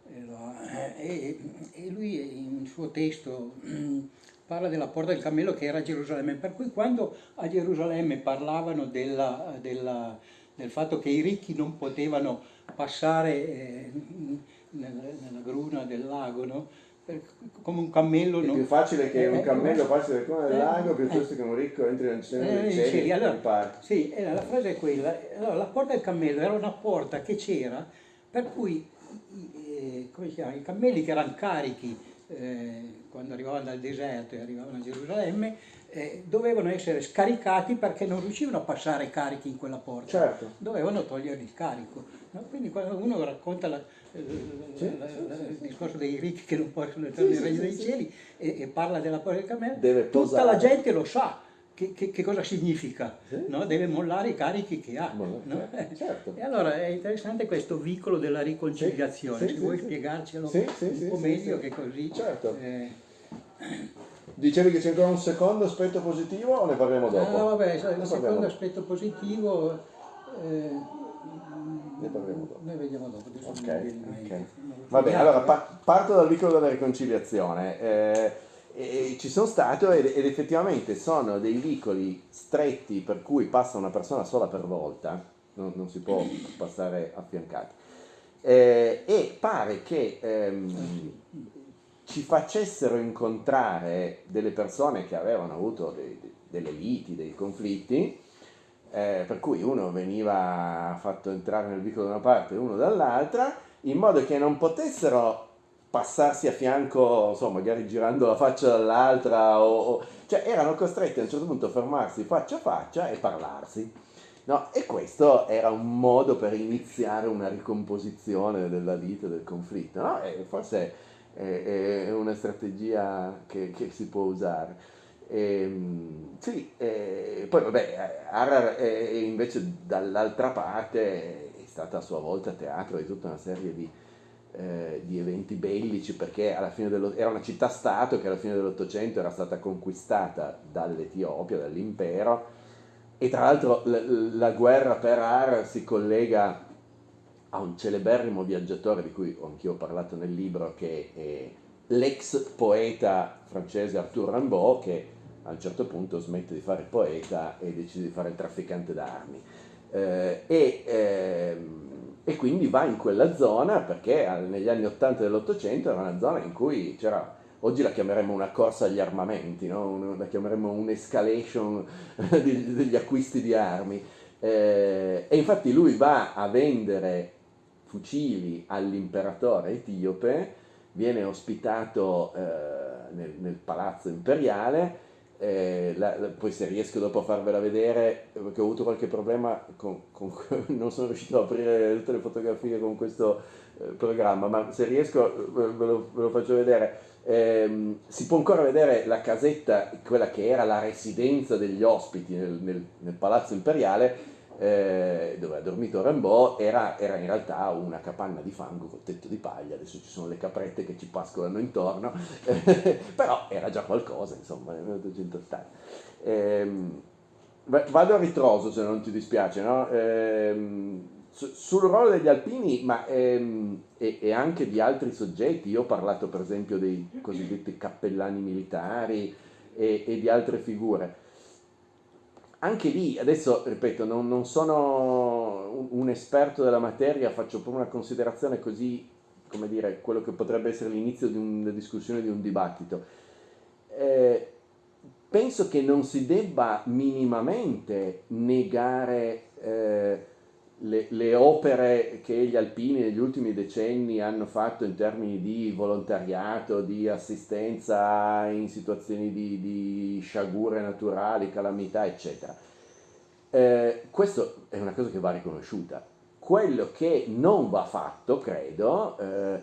eh, e, e, lui in suo testo parla della porta del cammello che era a Gerusalemme, per cui quando a Gerusalemme parlavano della, della, del fatto che i ricchi non potevano passare eh, nella, nella, gruna del lago, no? Eh, come un cammello. È non- più facile che un Eh, cammello eh, passi dal cono del eh, lago eh. piuttosto che un ricco entri nel cielo Eh, dei cieli allora-. Sì, eh, la frase è quella. Allora, la porta del cammello era una porta che c'era, per cui eh, come chiama, i cammelli che erano carichi eh, quando arrivavano dal deserto e arrivavano a Gerusalemme, eh, dovevano essere scaricati perché non riuscivano a passare carichi in quella porta. Certo. Dovevano togliere il carico. no? Quindi quando uno racconta la- eh, Sì, la- sì, la- sì, il discorso dei ricchi che non possono entrare nel regno dei cieli e, e parla della porta del cammello, tutta la gente lo sa. Che, che- che cosa significa? No? Deve mollare i carichi che ha. Mollare, no? certo, certo. E allora è interessante questo vicolo della riconciliazione. Se vuoi spiegarcelo un po' meglio che così. Certo. eh, Dicevi che c'è ancora un secondo aspetto positivo o ne parliamo dopo? ah, vabbè, sai, Ne il secondo aspetto positivo eh, Ne parliamo dopo. Noi vediamo dopo. Ok, non mi viene in mente. ok. Non lo so Va bene, neanche, allora eh. pa- parto dal vicolo della riconciliazione. Eh, e ci sono stato ed, ed effettivamente sono dei vicoli stretti per cui passa una persona sola per volta, non, non si può passare affiancati. Eh, e pare che ehm, ci facessero incontrare delle persone che avevano avuto dei- delle liti, dei conflitti, eh, per cui uno veniva fatto entrare nel vicolo da una parte e uno dall'altra, in modo che non potessero passarsi a fianco, insomma, magari girando la faccia dall'altra, o, o- cioè erano costretti a un certo punto a fermarsi faccia a faccia e parlarsi. No, e questo era un modo per iniziare una ricomposizione della vita, del conflitto, no? Forse è, è una strategia che, che si può usare. Ehm, sì, eh, poi vabbè, Harar è- invece dall'altra parte è stata a sua volta teatro di tutta una serie di, eh, di eventi bellici perché alla fine dello- era una città-stato che alla fine dell'Ottocento era stata conquistata dall'Etiopia, dall'impero e tra l'altro la, la guerra per Harar si collega a un celeberrimo viaggiatore di cui anch'io ho parlato nel libro che è l'ex poeta francese Arthur Rimbaud che a un certo punto smette di fare poeta e decide di fare il trafficante d'armi. Eh, e, ehm, e quindi va in quella zona perché negli anni 80 dell'Ottocento era una zona in cui c'era, oggi la chiameremmo una corsa agli armamenti, no? La chiameremmo un'escalation *laughs* degli acquisti di armi. Eh, e infatti lui va a vendere fucili all'imperatore etiope, viene ospitato eh, nel, nel palazzo imperiale, eh, la- la- poi se riesco dopo a farvela vedere, eh, perché ho avuto qualche problema, con, con- *laughs* non sono riuscito ad aprire tutte le fotografie con questo eh, programma, ma se riesco eh, ve lo, ve lo faccio vedere. Ehm, si può ancora vedere la casetta, quella che era la residenza degli ospiti nel, nel- nel palazzo imperiale, eh, dove ha dormito Rimbaud, era, era in realtà una capanna di fango col tetto di paglia, adesso ci sono le caprette che ci pascolano intorno, *laughs* però era già qualcosa, insomma, nel 1980. Ehm, va- vado a ritroso se non ti dispiace, no? Ehm, su- sul ruolo degli alpini, ma ehm, e, e anche di altri soggetti, io ho parlato per esempio dei cosiddetti cappellani militari e, e di altre figure anche lì, adesso ripeto, non, non sono un, un esperto della materia, faccio proprio una considerazione così, come dire, quello che potrebbe essere l'inizio di una discussione, di un dibattito. Eh, penso che non si debba minimamente negare eh, le, le opere che gli alpini negli ultimi decenni hanno fatto in termini di volontariato, di assistenza in situazioni di, di sciagure naturali, calamità, eccetera. Eh, questo è una cosa che va riconosciuta. Quello che non va fatto, credo, eh,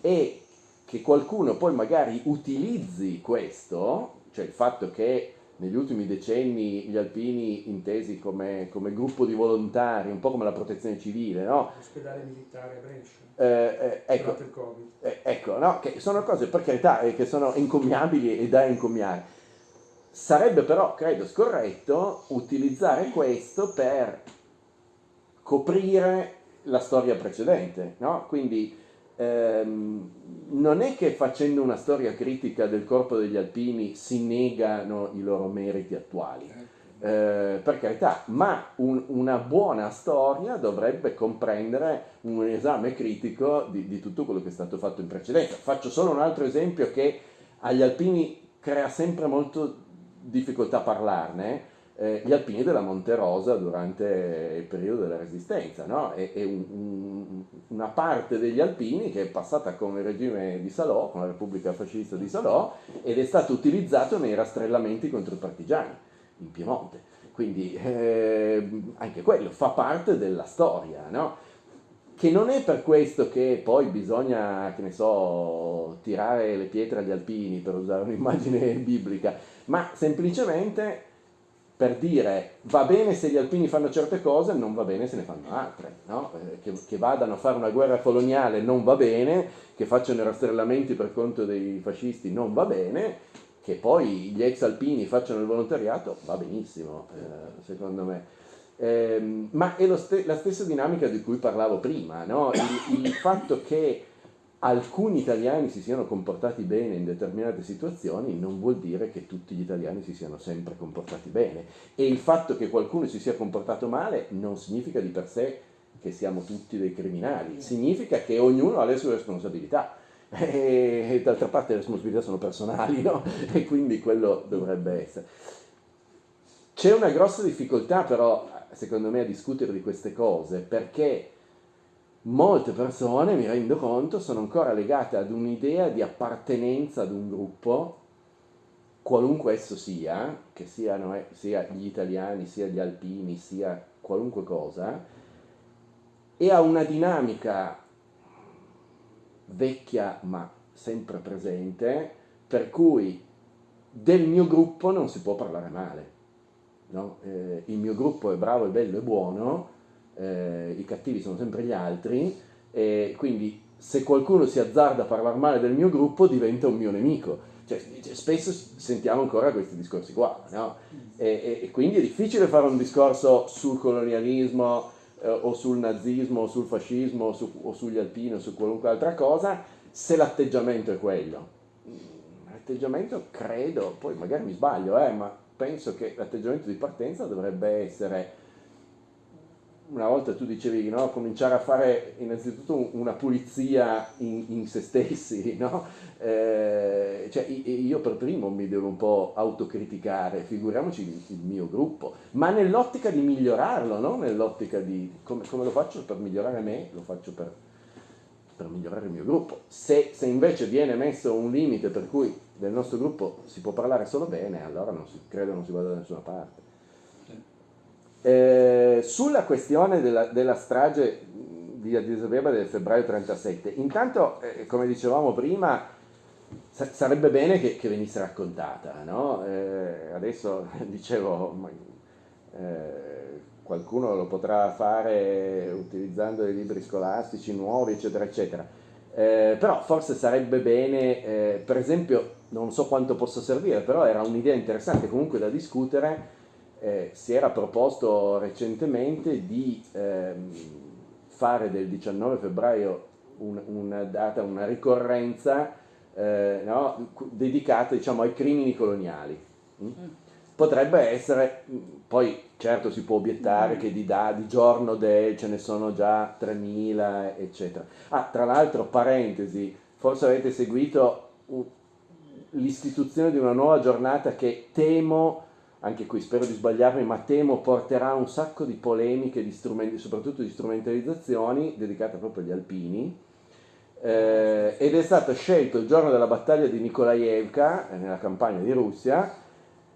è che qualcuno poi magari utilizzi questo, cioè il fatto che negli ultimi decenni gli alpini intesi come, come gruppo di volontari, un po' come la protezione civile, no? Ospedale militare a Brescia. Eh, eh, ecco, eh, ecco, no? che sono cose per carità eh, che sono encomiabili e da encomiare. Sarebbe però, credo, scorretto utilizzare questo per coprire la storia precedente, no? Quindi ehm, non è che facendo una storia critica del corpo degli alpini si negano i loro meriti attuali. eh, per carità, ma un, una buona storia dovrebbe comprendere un esame critico di, di, tutto quello che è stato fatto in precedenza. Faccio solo un altro esempio che agli alpini crea sempre molto difficoltà a parlarne, eh, gli alpini della Monte Rosa durante il periodo della Resistenza, no? è, è un, un, una parte degli alpini che è passata con il regime di Salò, con la Repubblica Fascista di Salò, ed è stato utilizzato nei rastrellamenti contro i partigiani in Piemonte. Quindi eh, anche quello fa parte della storia, no? Che non è per questo che poi bisogna, che ne so, tirare le pietre agli alpini, per usare un'immagine *laughs* biblica, ma semplicemente per dire va bene se gli alpini fanno certe cose, non va bene se ne fanno altre, no? eh, che, che, vadano a fare una guerra coloniale non va bene, che facciano i rastrellamenti per conto dei fascisti non va bene, che poi gli ex alpini facciano il volontariato, va benissimo, eh, secondo me. Eh, ma è st la stessa dinamica di cui parlavo prima, no? il, il, fatto che alcuni italiani si siano comportati bene in determinate situazioni non vuol dire che tutti gli italiani si siano sempre comportati bene e il fatto che qualcuno si sia comportato male non significa di per sé che siamo tutti dei criminali, significa che ognuno ha le sue responsabilità *laughs* e d'altra parte le responsabilità sono personali, no? *laughs* E quindi quello dovrebbe essere. C'è una grossa difficoltà però, secondo me, a discutere di queste cose, perché molte persone, mi rendo conto, sono ancora legate ad un'idea di appartenenza ad un gruppo, qualunque esso sia, che siano sia gli italiani, sia gli alpini, sia qualunque cosa, e a una dinamica vecchia ma sempre presente, per cui del mio gruppo non si può parlare male. No? Eh, il mio gruppo è bravo, è bello, è buono, eh, i cattivi sono sempre gli altri, e quindi se qualcuno si azzarda a parlare male del mio gruppo diventa un mio nemico. Cioè, spesso sentiamo ancora questi discorsi qua, no? e, e, quindi è difficile fare un discorso sul colonialismo, eh, o sul nazismo o sul fascismo o, su, o sugli alpini o su qualunque altra cosa se l'atteggiamento è quello. L'atteggiamento credo, poi magari mi sbaglio, eh, ma penso che l'atteggiamento di partenza dovrebbe essere una volta tu dicevi no? cominciare a fare innanzitutto una pulizia in, in se stessi, *laughs* no? eh, cioè, io per primo mi devo un po' autocriticare, figuriamoci il, mio gruppo, ma nell'ottica di migliorarlo, non nell'ottica di come, come, lo faccio per migliorare me, lo faccio per, per migliorare il mio gruppo. Se, se, invece viene messo un limite per cui del nostro gruppo si può parlare solo bene, allora non si, credo non si vada da nessuna parte. Eh, sulla questione della, della, strage di Addis Abeba del febbraio 37, intanto, eh, come dicevamo prima, sa sarebbe bene che, che, venisse raccontata, no? eh, adesso *laughs* dicevo, eh, qualcuno lo potrà fare utilizzando dei libri scolastici nuovi, eccetera, eccetera. Eh, però forse sarebbe bene, eh, per esempio, non so quanto possa servire, però era un'idea interessante comunque da discutere, eh, si era proposto recentemente di ehm, fare del 19 febbraio un, una data, una ricorrenza eh, no, dedicata diciamo, ai crimini coloniali. Mm? mm. Potrebbe essere, poi certo si può obiettare mm. che di, da, di giorno del ce ne sono già 3.000, eccetera. Ah, tra l'altro, parentesi, forse avete seguito l'istituzione di una nuova giornata che temo anche qui spero di sbagliarmi, ma temo porterà un sacco di polemiche, di soprattutto di strumentalizzazioni dedicate proprio agli alpini. Eh, ed è stato scelto il giorno della battaglia di Nikolaevka, eh, nella campagna di Russia,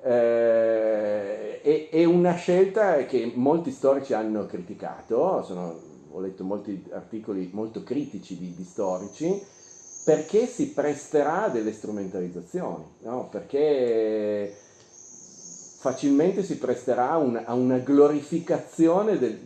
eh, è, è, una scelta che molti storici hanno criticato, sono, ho letto molti articoli molto critici di, di storici, perché si presterà a delle strumentalizzazioni, no? perché facilmente si presterà un, a una glorificazione del,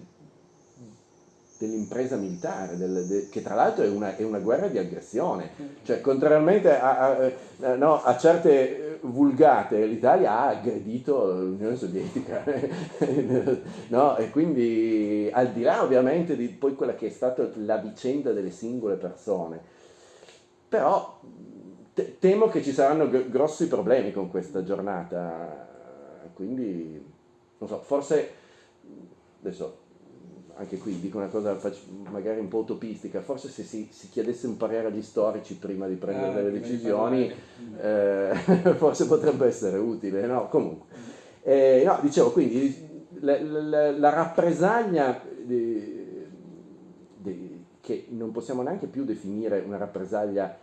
dell'impresa militare, del, de, che tra l'altro è una, è una, guerra di aggressione, cioè contrariamente a, a, eh, no, a certe vulgate l'Italia ha aggredito l'Unione Sovietica, *laughs* no? e quindi al di là ovviamente di poi quella che è stata la vicenda delle singole persone, però temo che ci saranno grossi problemi con questa giornata quindi non so, forse, adesso anche qui dico una cosa magari un po' utopistica, forse se si, si chiedesse un parere agli storici prima di prendere ah, delle decisioni, eh, *laughs* forse potrebbe essere utile, no? Comunque. Eh, no, dicevo, quindi la, la, la rappresaglia di, di, che non possiamo neanche più definire una rappresaglia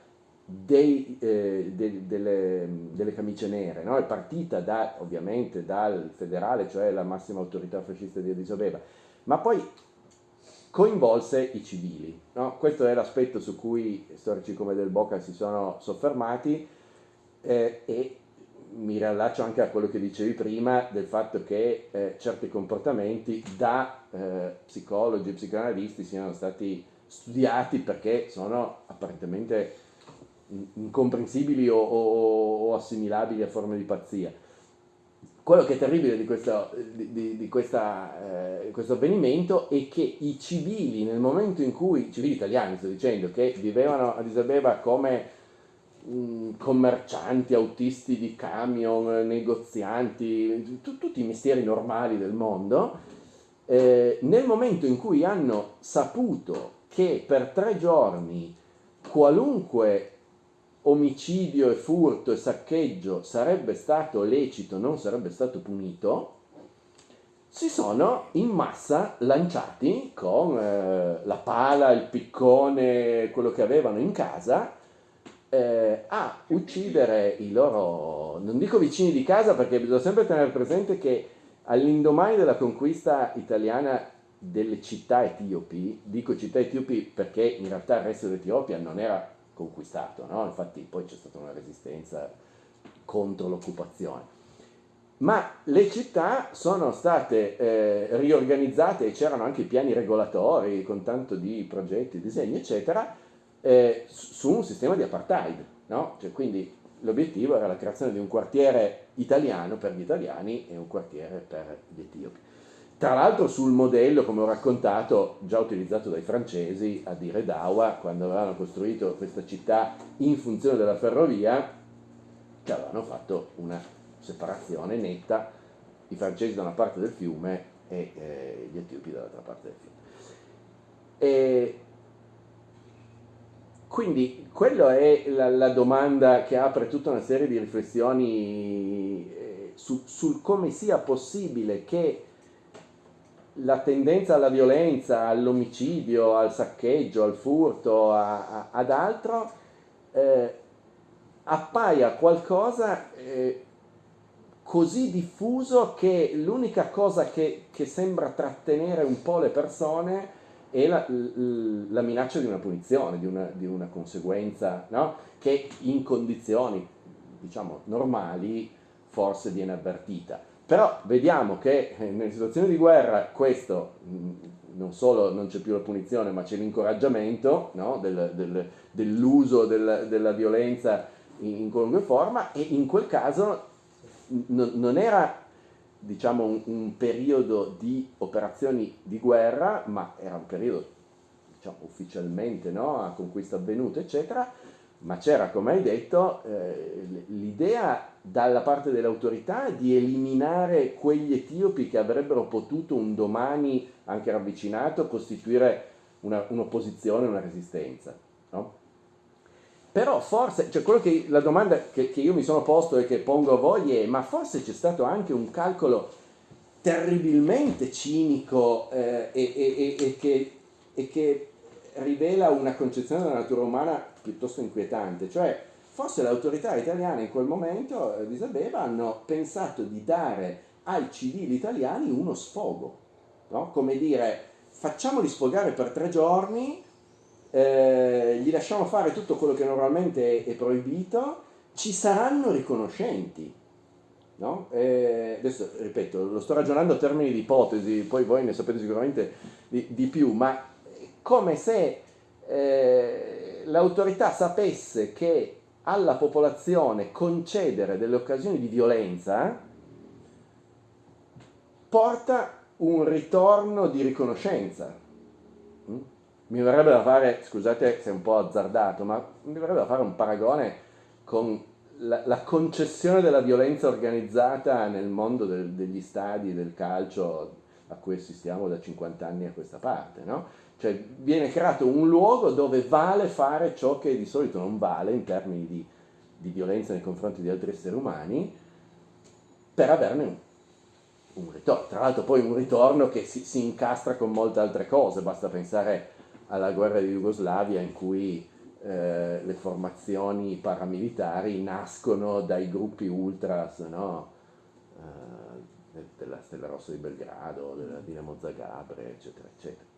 dei, eh, de, delle, delle, camicie nere, no? è partita da, ovviamente dal federale, cioè la massima autorità fascista di Addis Abeba, ma poi coinvolse i civili. No? Questo è l'aspetto su cui storici come Del Boca si sono soffermati eh, e mi riallaccio anche a quello che dicevi prima del fatto che eh, certi comportamenti da eh, psicologi e psicoanalisti siano stati studiati perché sono apparentemente incomprensibili o, o, o assimilabili a forme di pazzia. Quello che è terribile di questo, di, di, questa, eh, questo, avvenimento è che i civili, nel momento in cui, civili italiani sto dicendo, che vivevano a Isabeba come mh, mm, commercianti, autisti di camion, negozianti, tutti i mestieri normali del mondo, eh, nel momento in cui hanno saputo che per tre giorni qualunque omicidio e furto e saccheggio sarebbe stato lecito, non sarebbe stato punito, si sono in massa lanciati con eh, la pala, il piccone, quello che avevano in casa, eh, a uccidere i loro, non dico vicini di casa perché bisogna sempre tenere presente che all'indomani della conquista italiana delle città etiopi, dico città etiopi perché in realtà il resto dell'Etiopia non era conquistato, no? infatti poi c'è stata una resistenza contro l'occupazione. Ma le città sono state eh, riorganizzate e c'erano anche piani regolatori con tanto di progetti, disegni, eccetera, eh, su un sistema di apartheid. No? Cioè, quindi l'obiettivo era la creazione di un quartiere italiano per gli italiani e un quartiere per gli etiopi. Tra l'altro sul modello, come ho raccontato, già utilizzato dai francesi a dire Dawa, quando avevano costruito questa città in funzione della ferrovia, che avevano fatto una separazione netta, i francesi da una parte del fiume e eh, gli etiopi dall'altra parte del fiume. E quindi quella è la, la, domanda che apre tutta una serie di riflessioni eh, su, sul come sia possibile che la tendenza alla violenza, all'omicidio, al saccheggio, al furto, a, a, ad altro, eh, appaia qualcosa eh, così diffuso che l'unica cosa che, che, sembra trattenere un po' le persone è la, la minaccia di una punizione, di una, di una conseguenza no? che in condizioni diciamo normali forse viene avvertita però vediamo che eh, nelle situazioni di guerra questo mm, non solo non c'è più la punizione, ma c'è l'incoraggiamento no? del, del, dell'uso del, della violenza in, in, qualunque forma e in quel caso n- non era diciamo, un, un, periodo di operazioni di guerra, ma era un periodo diciamo, ufficialmente no? a conquista avvenuta, eccetera, ma c'era, come hai detto, eh, l'idea dalla parte delle autorità di eliminare quegli etiopi che avrebbero potuto un domani, anche ravvicinato, costituire una, un'opposizione, una resistenza. No? Però forse, cioè che, la domanda che, che, io mi sono posto e che pongo a voi è, ma forse c'è stato anche un calcolo terribilmente cinico eh, e, e, e, che, e che rivela una concezione della natura umana piuttosto inquietante, cioè forse le autorità italiane in quel momento eh, di Isabeba hanno pensato di dare ai civili italiani uno sfogo, no? come dire facciamoli sfogare per tre giorni, eh, gli lasciamo fare tutto quello che normalmente è, è proibito, ci saranno riconoscenti. No? Eh, adesso ripeto, lo sto ragionando a termini di ipotesi, poi voi ne sapete sicuramente di, di più, ma come se eh, l'autorità sapesse che alla popolazione concedere delle occasioni di violenza porta un ritorno di riconoscenza. Mm? Mi verrebbe da fare, scusate se è un po' azzardato, ma mi verrebbe da fare un paragone con la, la, concessione della violenza organizzata nel mondo del, degli stadi del calcio a cui assistiamo da 50 anni a questa parte, no? Cioè viene creato un luogo dove vale fare ciò che di solito non vale in termini di, di violenza nei confronti di altri esseri umani per averne un, un ritorno. Tra l'altro poi un ritorno che si, si, incastra con molte altre cose, basta pensare alla guerra di Jugoslavia in cui eh, le formazioni paramilitari nascono dai gruppi ultras no? eh, della Stella Rossa di Belgrado, della Dinamo Zagabria, eccetera, eccetera.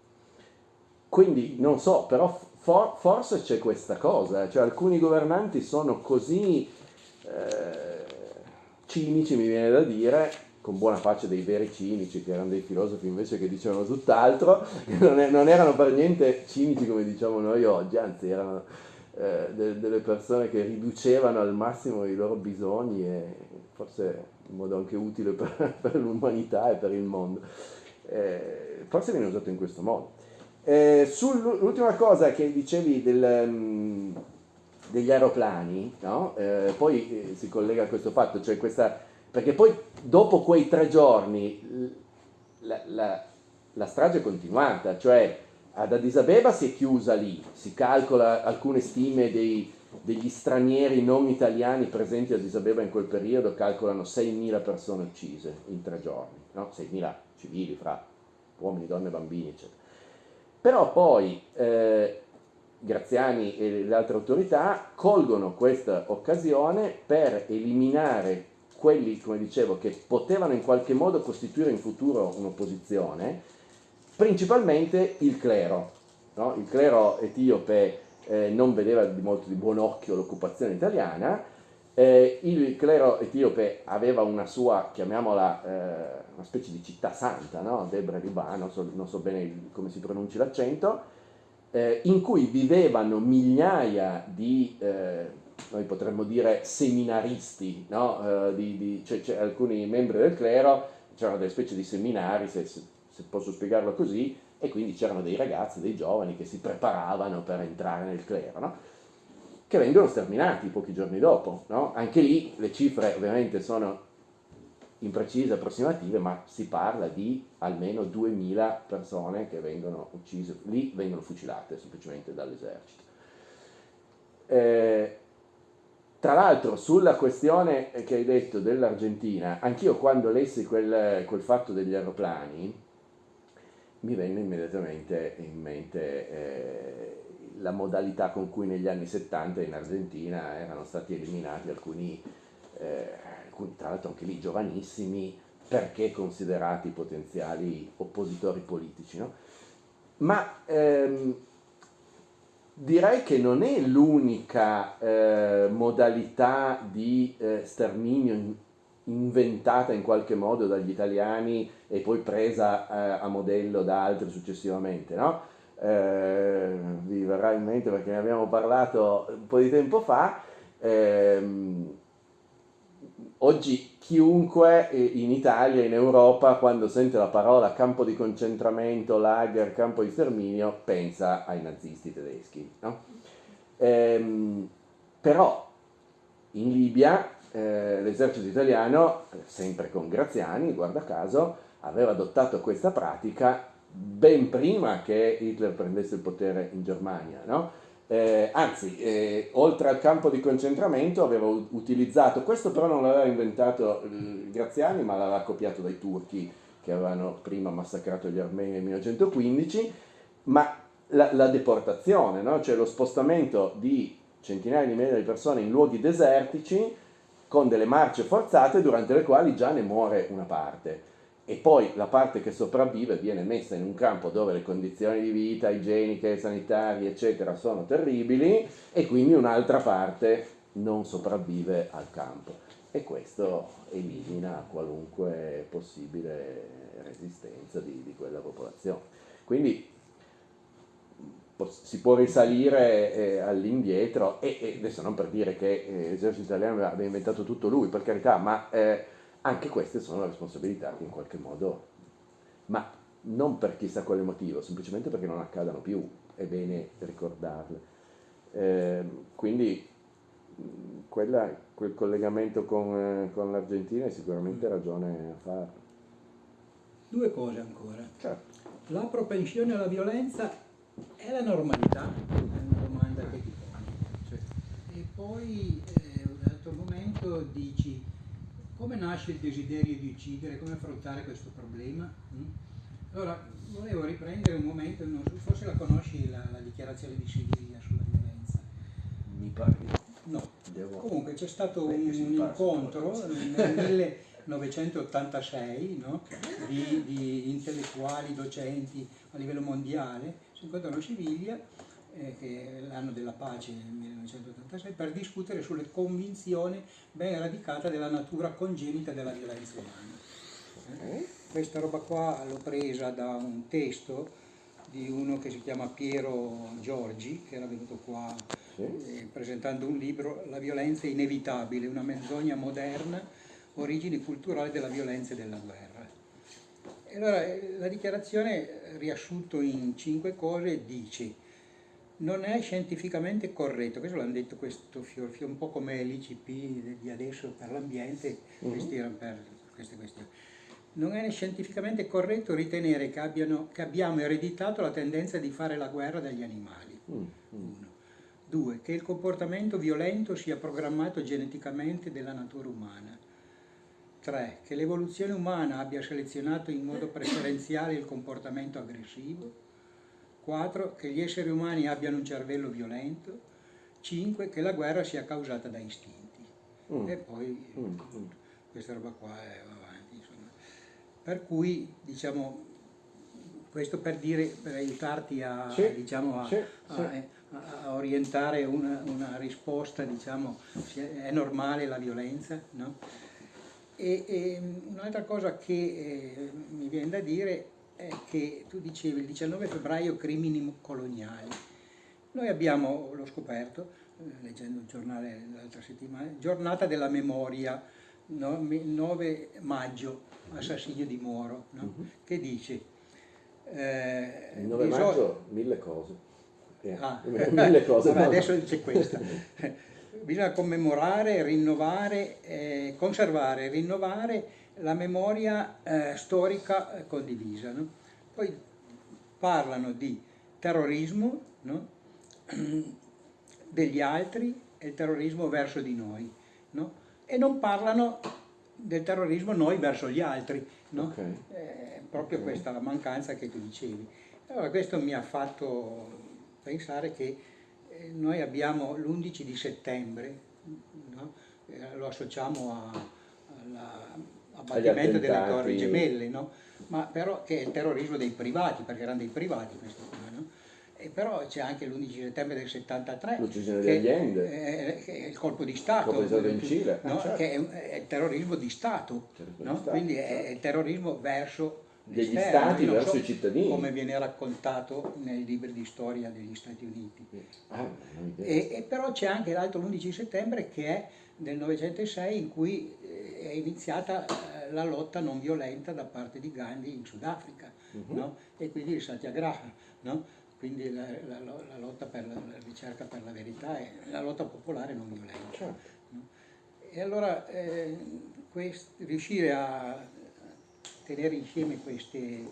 Quindi non so, però for, forse c'è questa cosa, cioè alcuni governanti sono così eh, cinici, mi viene da dire, con buona pace dei veri cinici, che erano dei filosofi invece che dicevano tutt'altro, *laughs* non, è, non, erano per niente cinici come diciamo noi oggi, anzi erano eh, de, delle persone che riducevano al massimo i loro bisogni e forse in modo anche utile per, *laughs* per l'umanità e per il mondo. Eh, forse viene usato in questo modo. Eh, sull'ultima cosa che dicevi del, um, degli aeroplani, no? eh, poi eh, si collega a questo fatto, cioè questa perché poi dopo quei tre giorni la, la, la strage è continuata, cioè ad Addis Abeba si è chiusa lì, si calcola alcune stime dei, degli stranieri non italiani presenti ad Addis Abeba in quel periodo, calcolano 6.000 persone uccise in tre giorni, no? 6.000 civili fra uomini, donne, bambini, eccetera. Però poi eh, Graziani e le altre autorità colgono questa occasione per eliminare quelli, come dicevo, che potevano in qualche modo costituire in futuro un'opposizione, principalmente il clero. No? Il clero etiope eh, non vedeva di molto di buon occhio l'occupazione italiana, eh, il clero etiope aveva una sua, chiamiamola, eh, una specie di città santa, no? Debre Riba, non so, non so bene come si pronunci l'accento, eh, in cui vivevano migliaia di eh, noi potremmo dire seminaristi, no? uh, di, di, cioè, cioè, alcuni membri del clero, c'erano delle specie di seminari, se, se, se posso spiegarlo così, e quindi c'erano dei ragazzi, dei giovani che si preparavano per entrare nel clero, no? Che vengono sterminati pochi giorni dopo. No? Anche lì le cifre ovviamente sono imprecise, approssimative, ma si parla di almeno 2000 persone che vengono uccise, lì vengono fucilate semplicemente dall'esercito. Eh, tra l'altro sulla questione che hai detto dell'Argentina, anch'io quando lessi quel, quel, fatto degli aeroplani, mi venne immediatamente in mente eh, la modalità con cui negli anni 70 in Argentina erano stati eliminati alcuni, eh, alcuni tra l'altro anche lì giovanissimi, perché considerati potenziali oppositori politici. No? Ma ehm, Direi che non è l'unica eh, modalità di eh, sterminio in, inventata in qualche modo dagli italiani e poi presa eh, a modello da altri successivamente, no? Eh, vi verrà in mente perché ne abbiamo parlato un po' di tempo fa, ehm, oggi chiunque in Italia, in Europa, quando sente la parola campo di concentramento, lager, campo di sterminio, pensa ai nazisti tedeschi. No? Ehm, però in Libia eh, l'esercito italiano, sempre con Graziani, guarda caso, aveva adottato questa pratica ben prima che Hitler prendesse il potere in Germania. No? Eh, anzi, eh, oltre al campo di concentramento aveva utilizzato, questo però non l'aveva inventato eh, Graziani, ma l'aveva copiato dai turchi che avevano prima massacrato gli armeni nel 1915, ma la, la deportazione, no? cioè lo spostamento di centinaia di migliaia di persone in luoghi desertici con delle marce forzate durante le quali già ne muore una parte e poi la parte che sopravvive viene messa in un campo dove le condizioni di vita igieniche, sanitarie, eccetera, sono terribili e quindi un'altra parte non sopravvive al campo. E questo elimina qualunque possibile resistenza di, di quella popolazione. Quindi si può risalire eh, all'indietro e, e, adesso non per dire che eh, l'esercito italiano abbia inventato tutto lui, per carità, ma eh, anche queste sono responsabilità che in qualche modo, ma non per chissà quale motivo, semplicemente perché non accadano più, è bene ricordarle. Eh, quindi quella, quel collegamento con, eh, con l'Argentina è sicuramente ragione a farlo. Due cose ancora. Certo. La propensione alla violenza è la normalità? È una domanda che ti poni. E poi, eh, un altro momento, dici come nasce il desiderio di uccidere, come affrontare questo problema? Mm? Allora, volevo riprendere un momento, so, forse la conosci la, la dichiarazione di Siviglia sulla violenza. Mi pare. No. Devo... Comunque c'è stato un, un incontro nel *laughs* 1986 no? di, di intellettuali, docenti a livello mondiale, si incontrano a Siviglia, eh, che è l'anno della pace nel 1986, per discutere sulle convinzioni ben radicate della natura congenita della violenza umana. Eh? Questa roba qua l'ho presa da un testo di uno che si chiama Piero Giorgi, che era venuto qua eh, presentando un libro, La violenza è inevitabile, una menzogna moderna, origini culturali della violenza e della guerra. E allora eh, la dichiarazione, riassunto in cinque cose, dice non è scientificamente corretto, questo l'hanno detto questo fior, fior- un po' come l'ICP di adesso per l'ambiente, questi erano per queste questioni. Non è scientificamente corretto ritenere che, abbiano- che abbiamo ereditato la tendenza di fare la guerra dagli animali. Mm, mm. Uno. Due, che il comportamento violento sia programmato geneticamente della natura umana. Tre, che l'evoluzione umana abbia selezionato in modo preferenziale il comportamento aggressivo. Quattro, che gli esseri umani abbiano un cervello violento. Cinque, che la guerra sia causata da istinti. Mm. E poi Mm, mm. questa roba qua è va avanti. Insomma. Per cui, diciamo, questo per dire, per aiutarti a, Sì, diciamo, a, sì, sì. a- a orientare una, una risposta, diciamo, se è normale la violenza, no? E, e un'altra cosa che eh, mi viene da dire è che tu dicevi il 19 febbraio crimini coloniali. Noi abbiamo, l'ho scoperto, eh, leggendo il giornale l'altra settimana, giornata della memoria, no? Mi- 9 maggio, assassinio di Moro, no? che dice... eh, Il 9 bisogna- maggio, mille cose. Eh, Ah. *laughs* Mille cose. Vabbè, no. adesso c'è questa. *laughs* Bisogna commemorare, rinnovare, eh, conservare, rinnovare la memoria eh, storica eh, condivisa. no? Poi parlano di terrorismo no? degli altri e il terrorismo verso di noi. no? E non parlano del terrorismo noi verso gli altri. no? Ok. Eh, proprio Ok. questa mancanza che tu dicevi. Allora questo mi ha fatto pensare che eh, noi abbiamo l'11 di settembre, no? Lo associamo a- all'abbattimento delle torri gemelle, no? ma però che è il terrorismo dei privati, perché erano dei privati questi qua. No? E però c'è anche l'11 settembre del 73, L'uccisione di Allende. che è il colpo di Stato, Colpo di Stato in Cile, no? eh, certo. che è, è il terrorismo di Stato, Terrorismo no? di Stato, quindi è certo. il terrorismo verso Degli l'esterno, stati verso so i cittadini. come viene raccontato nei libri di storia degli Stati Uniti. Ah. E, e però c'è anche l'altro l'11 settembre che è del 906 in cui eh, è iniziata eh, la lotta non violenta da parte di Gandhi in Sudafrica, Mhm. no? e quindi il Satyagraha, no? quindi la, la- la lotta per la, la ricerca per la verità e la lotta popolare non violenta. Certo. E allora eh, quest- riuscire a tenere insieme queste,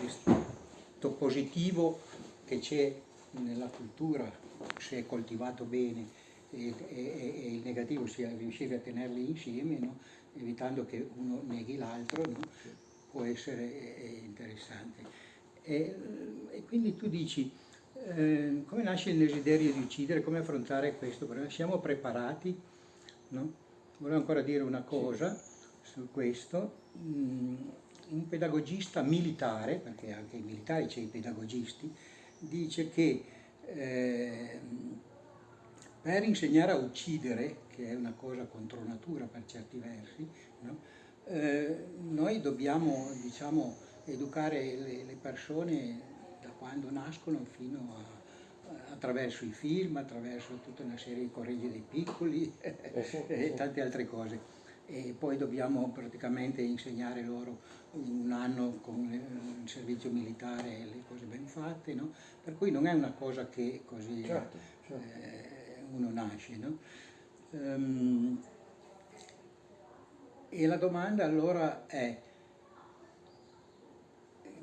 questo positivo che c'è nella cultura, se è coltivato bene, e, e- e il negativo sia riuscire a tenerli insieme, no? Evitando che uno neghi l'altro, no? può essere eh, interessante. E, e quindi tu dici, eh, come nasce il desiderio di uccidere, come affrontare questo problema? Siamo preparati? No? Volevo ancora dire una cosa su questo. Mm, Un pedagogista militare, perché anche i militari c'è i pedagogisti, dice che eh, per insegnare a uccidere, che è una cosa contro natura per certi versi, no? Eh, noi dobbiamo diciamo, educare le, le persone da quando nascono fino a, attraverso i film, attraverso tutta una serie di correggi dei piccoli *laughs* sì, e sì. tante altre cose. E poi dobbiamo praticamente insegnare loro un anno con il servizio militare le cose ben fatte, no? per cui non è una cosa che così Certo, certo. eh, uno nasce. No? Ehm, e la domanda allora è,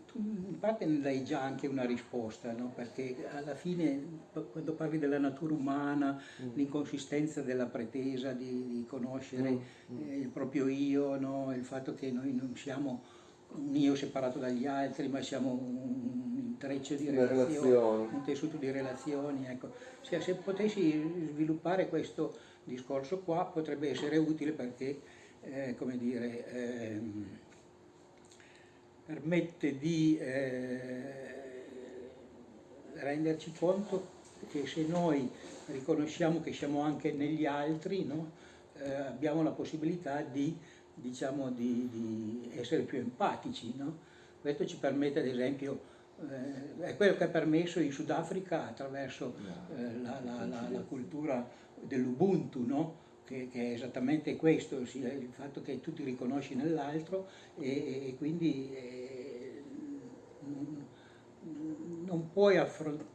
tu in parte ne dai già anche una risposta, no? perché alla fine quando parli della natura umana, mm. l'inconsistenza della pretesa di, di conoscere mm. mm. eh, il proprio io, no? il fatto che noi non siamo un io separato dagli altri, ma siamo un intreccio di relazioni, un tessuto di relazioni. Ecco. Se, se potessi sviluppare questo discorso qua potrebbe essere utile perché, eh, come dire, ehm, permette di eh, renderci conto che se noi riconosciamo che siamo anche negli altri, no? eh, abbiamo la possibilità di, diciamo, di, di essere più empatici. No? Questo ci permette ad esempio, eh, è quello che ha permesso in Sudafrica attraverso eh, la, la, la, la, cultura dell'Ubuntu, no? che, che, è esattamente questo, il fatto che tu ti riconosci nell'altro e, e, quindi eh, non puoi affrontare,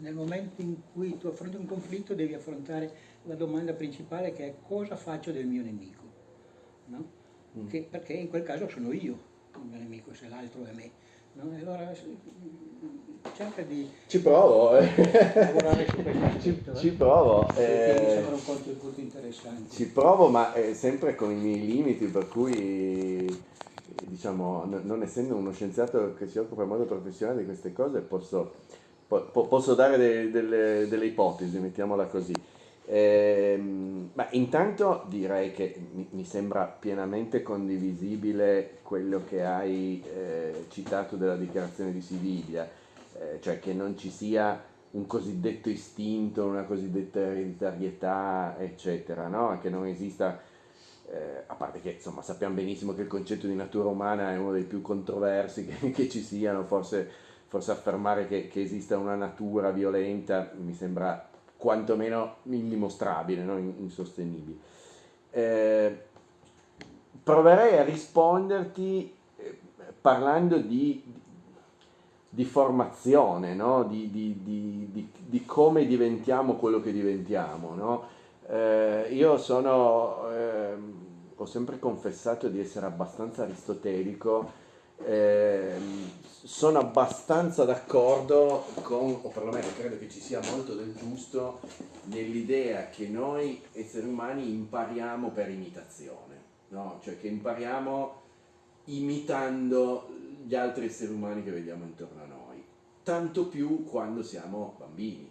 nel momento in cui tu affronti un conflitto devi affrontare la domanda principale che è cosa faccio del mio nemico, no? mm. che, perché in quel caso sono io il mio nemico se l'altro è me. No? allora cerca di ci provo eh. lavorare su questo aspetto, ci, ci provo eh, mi un contributo interessante ci provo ma è sempre con i miei limiti per cui diciamo non essendo uno scienziato che si occupa in modo professionale di queste cose posso, po, posso dare de, delle, delle, ipotesi mettiamola così eh, ma intanto direi che mi, mi, sembra pienamente condivisibile quello che hai eh, citato della dichiarazione di Siviglia eh, cioè che non ci sia un cosiddetto istinto, una cosiddetta ereditarietà, eccetera, no? che non esista, eh, a parte che insomma sappiamo benissimo che il concetto di natura umana è uno dei più controversi *laughs* che, che ci siano, forse, forse affermare che, che, esista una natura violenta mi sembra quantomeno indimostrabile, no? insostenibile. Eh, proverei a risponderti eh, parlando di, di formazione, no? di, di, di, come diventiamo quello che diventiamo. No? Eh, io sono, eh, ho sempre confessato di essere abbastanza aristotelico, eh, sono abbastanza d'accordo con, o perlomeno credo che ci sia molto del giusto, nell'idea che noi esseri umani impariamo per imitazione, no? cioè che impariamo imitando gli altri esseri umani che vediamo intorno a noi, tanto più quando siamo bambini.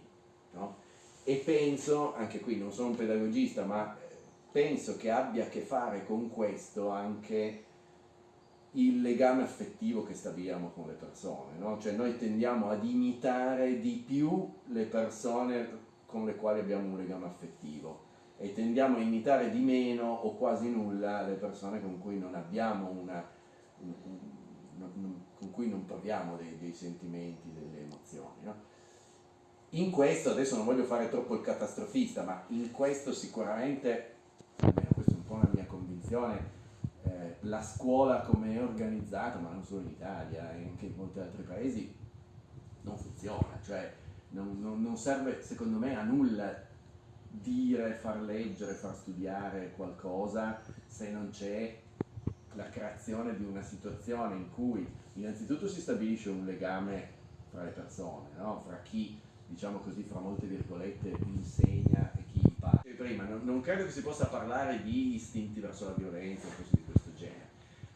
No? E penso, anche qui non sono un pedagogista, ma penso che abbia a che fare con questo anche il legame affettivo che stabiliamo con le persone, no? cioè noi tendiamo ad imitare di più le persone con le quali abbiamo un legame affettivo e tendiamo a imitare di meno o quasi nulla le persone con cui non abbiamo una, con cui non proviamo dei, dei sentimenti, delle emozioni. No? In questo, adesso non voglio fare troppo il catastrofista, ma in questo sicuramente, almeno questa è un po' la mia convinzione, eh, la scuola come è organizzata, ma non solo in Italia, e anche in molti altri paesi, non funziona, cioè non, non, non serve secondo me a nulla dire, far leggere, far studiare qualcosa se non c'è la creazione di una situazione in cui innanzitutto si stabilisce un legame fra le persone, no? fra chi, diciamo così, fra molte virgolette, insegna e chi impara. E prima, non, non, credo che si possa parlare di istinti verso la violenza o genere,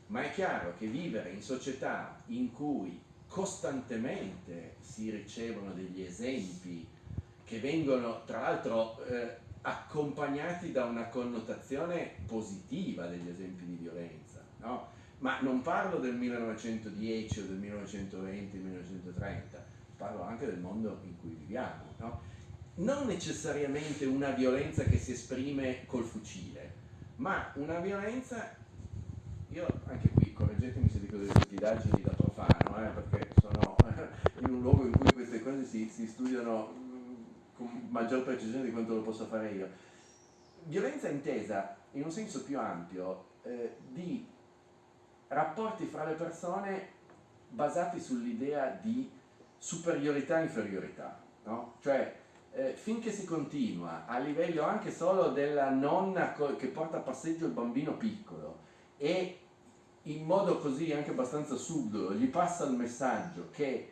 ma è chiaro che vivere in società in cui costantemente si ricevono degli esempi che vengono, tra l'altro, eh, accompagnati da una connotazione positiva degli esempi di violenza, no? ma non parlo del 1910 o del 1920, 1930, parlo anche del mondo in cui viviamo. No? Non necessariamente una violenza che si esprime col fucile, ma una violenza, io anche qui, correggetemi se dico delle stupidaggini da profano, eh, perché sono *laughs* in un luogo in cui queste cose si, si studiano mm, con maggior precisione di quanto lo posso fare io. Violenza intesa in un senso più ampio eh, di rapporti fra le persone basati sull'idea di superiorità e inferiorità, no? Cioè, eh, finché si continua a livello anche solo della nonna che porta a passeggio il bambino piccolo e in modo così anche abbastanza subdolo gli passa il messaggio che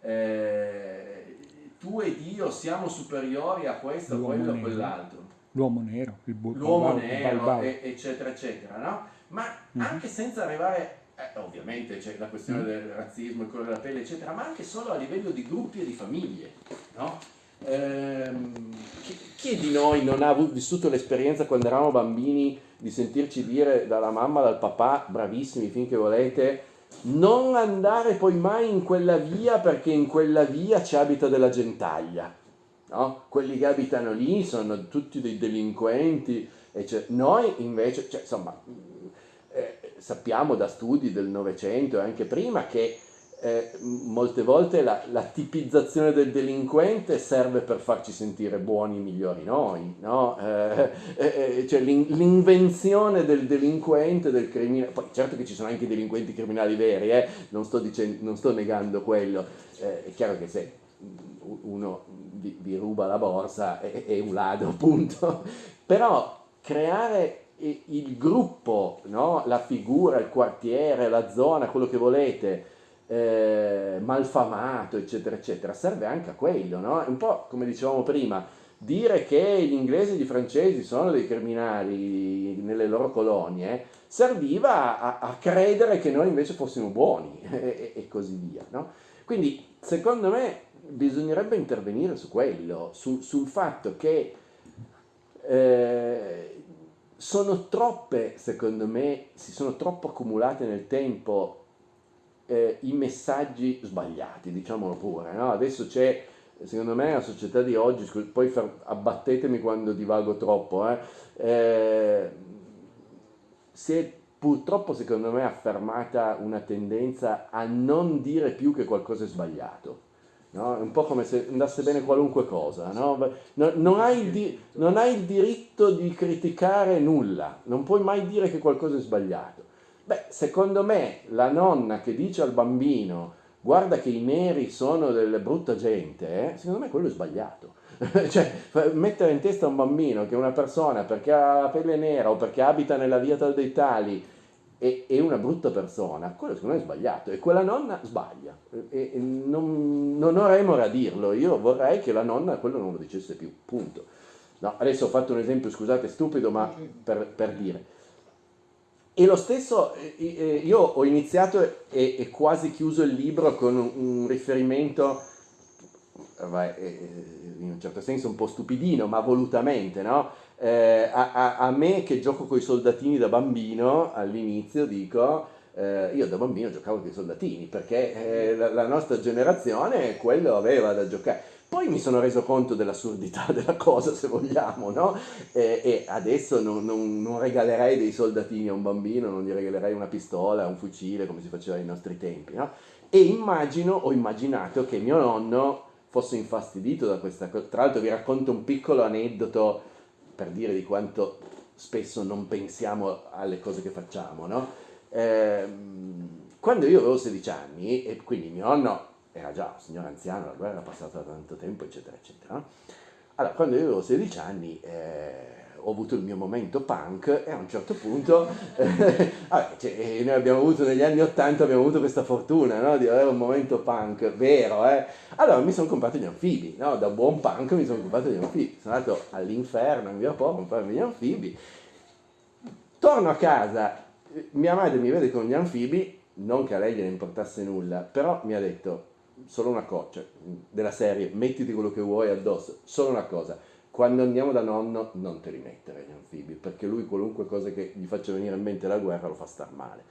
eh, tu ed io siamo superiori a questo, a quello, a quell'altro. L'uomo nero, il bu- L'uomo nero, e, eccetera, eccetera, no? Ma mm-hmm. anche senza arrivare, eh, ovviamente c'è la questione mm-hmm. del razzismo, il colore della pelle, eccetera, ma anche solo a livello di gruppi e di famiglie, no? Ehm, chi, chi, di noi non ha vissuto l'esperienza quando eravamo bambini di sentirci dire dalla mamma, dal papà, bravissimi finché volete, non andare poi mai in quella via perché in quella via ci abita della gentaglia. No? Quelli che abitano lì sono tutti dei delinquenti. Cioè, noi invece, cioè, insomma, eh, sappiamo da studi del Novecento e anche prima che eh, molte volte la, la, tipizzazione del delinquente serve per farci sentire buoni migliori noi, no? eh, eh, cioè l'invenzione del delinquente, del criminale, poi certo che ci sono anche delinquenti criminali veri, eh, non sto, dicendo, non, sto negando quello, eh, è chiaro che se uno vi, vi ruba la borsa è, è un ladro, *laughs* appunto, però creare il gruppo, no? la figura, il quartiere, la zona, quello che volete, eh, malfamato, eccetera, eccetera, serve anche a quello, no? È un po' come dicevamo prima, dire che gli inglesi e gli francesi sono dei criminali nelle loro colonie serviva a, a credere che noi invece fossimo buoni *laughs* e, e così via, no? Quindi, secondo me, bisognerebbe intervenire su quello, su, sul fatto che eh, sono troppe, secondo me, si sono troppo accumulate nel tempo eh, i messaggi sbagliati, diciamolo pure. No? Adesso c'è, secondo me, la società di oggi, poi abbattetemi quando divago troppo, eh, eh, si è purtroppo, secondo me, affermata una tendenza a non dire più che qualcosa è sbagliato. No? È un po' come se andasse bene qualunque cosa. No? Non, non, hai di, non, hai il diritto di criticare nulla, non puoi mai dire che qualcosa è sbagliato. Beh, secondo me la nonna che dice al bambino guarda che i neri sono delle brutta gente, eh, secondo me quello è sbagliato. *laughs* cioè, mettere in testa a un bambino che una persona perché ha la pelle nera o perché abita nella via tal dei tali è, è una brutta persona, quello secondo me è sbagliato e quella nonna sbaglia. E, e non, non ho remore a dirlo, io vorrei che la nonna quello non lo dicesse più, punto. No, adesso ho fatto un esempio, scusate, stupido, ma per, per dire e lo stesso, eh, eh, io ho iniziato e, e quasi chiuso il libro con un, un riferimento, eh, in un certo senso un po' stupidino, ma volutamente, no? eh, a, a, a, me che gioco con i soldatini da bambino, all'inizio dico, eh, io da bambino giocavo con i soldatini, perché eh, la, la nostra generazione quello aveva da giocare poi mi sono reso conto dell'assurdità *laughs* della cosa, se vogliamo, no? E, e adesso non, non, non, regalerei dei soldatini a un bambino, non gli regalerei una pistola, un fucile, come si faceva ai nostri tempi, no? E immagino, ho immaginato che mio nonno fosse infastidito da questa cosa. Tra l'altro vi racconto un piccolo aneddoto per dire di quanto spesso non pensiamo alle cose che facciamo, no? Eh, quando io avevo 16 anni, e quindi mio nonno era già un signore anziano, la guerra era passata da tanto tempo, eccetera, eccetera. Allora, quando io avevo 16 anni eh, ho avuto il mio momento punk e a un certo punto, *laughs* eh, vabbè, cioè, noi abbiamo avuto negli anni 80, abbiamo avuto questa fortuna no, di avere un momento punk vero, eh. allora mi sono comprato gli anfibi, no? da buon punk mi sono comprato gli anfibi, sono andato all'inferno in via Po a comprarmi gli anfibi, torno a casa, mia madre mi vede con gli anfibi, non che a lei gliene importasse nulla, però mi ha detto solo una cosa, cioè, della serie, mettiti quello che vuoi addosso, solo una cosa, quando andiamo da nonno non te li mettere gli anfibi, perché lui qualunque cosa che gli faccia venire in mente la guerra lo fa star male.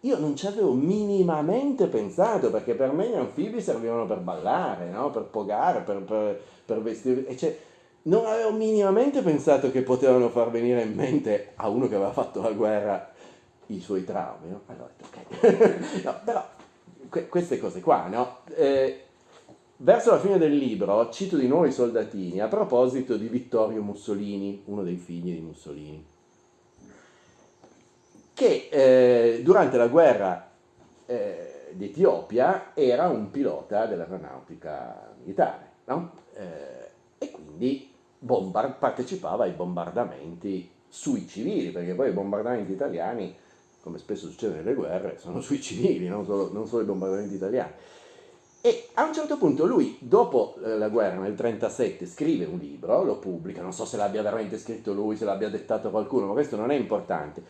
Io non ci avevo minimamente pensato, perché per me gli anfibi servivano per ballare, no? per pogare, per, per, per vestire, e cioè, non avevo minimamente pensato che potevano far venire in mente a uno che aveva fatto la guerra i suoi traumi. No? Allora ok, *laughs* no, però queste cose qua, no? Eh, verso la fine del libro cito di nuovo i soldatini a proposito di Vittorio Mussolini, uno dei figli di Mussolini, che eh, durante la guerra eh, d'Etiopia era un pilota dell'aeronautica militare, no? Eh, e quindi partecipava ai bombardamenti sui civili, perché poi i bombardamenti italiani, come spesso succede nelle guerre, sono sui civili, non solo, non solo i bombardamenti italiani. E a un certo punto lui, dopo la guerra, nel 1937, scrive un libro, lo pubblica, non so se l'abbia veramente scritto lui, se l'abbia dettato qualcuno, ma questo non è importante.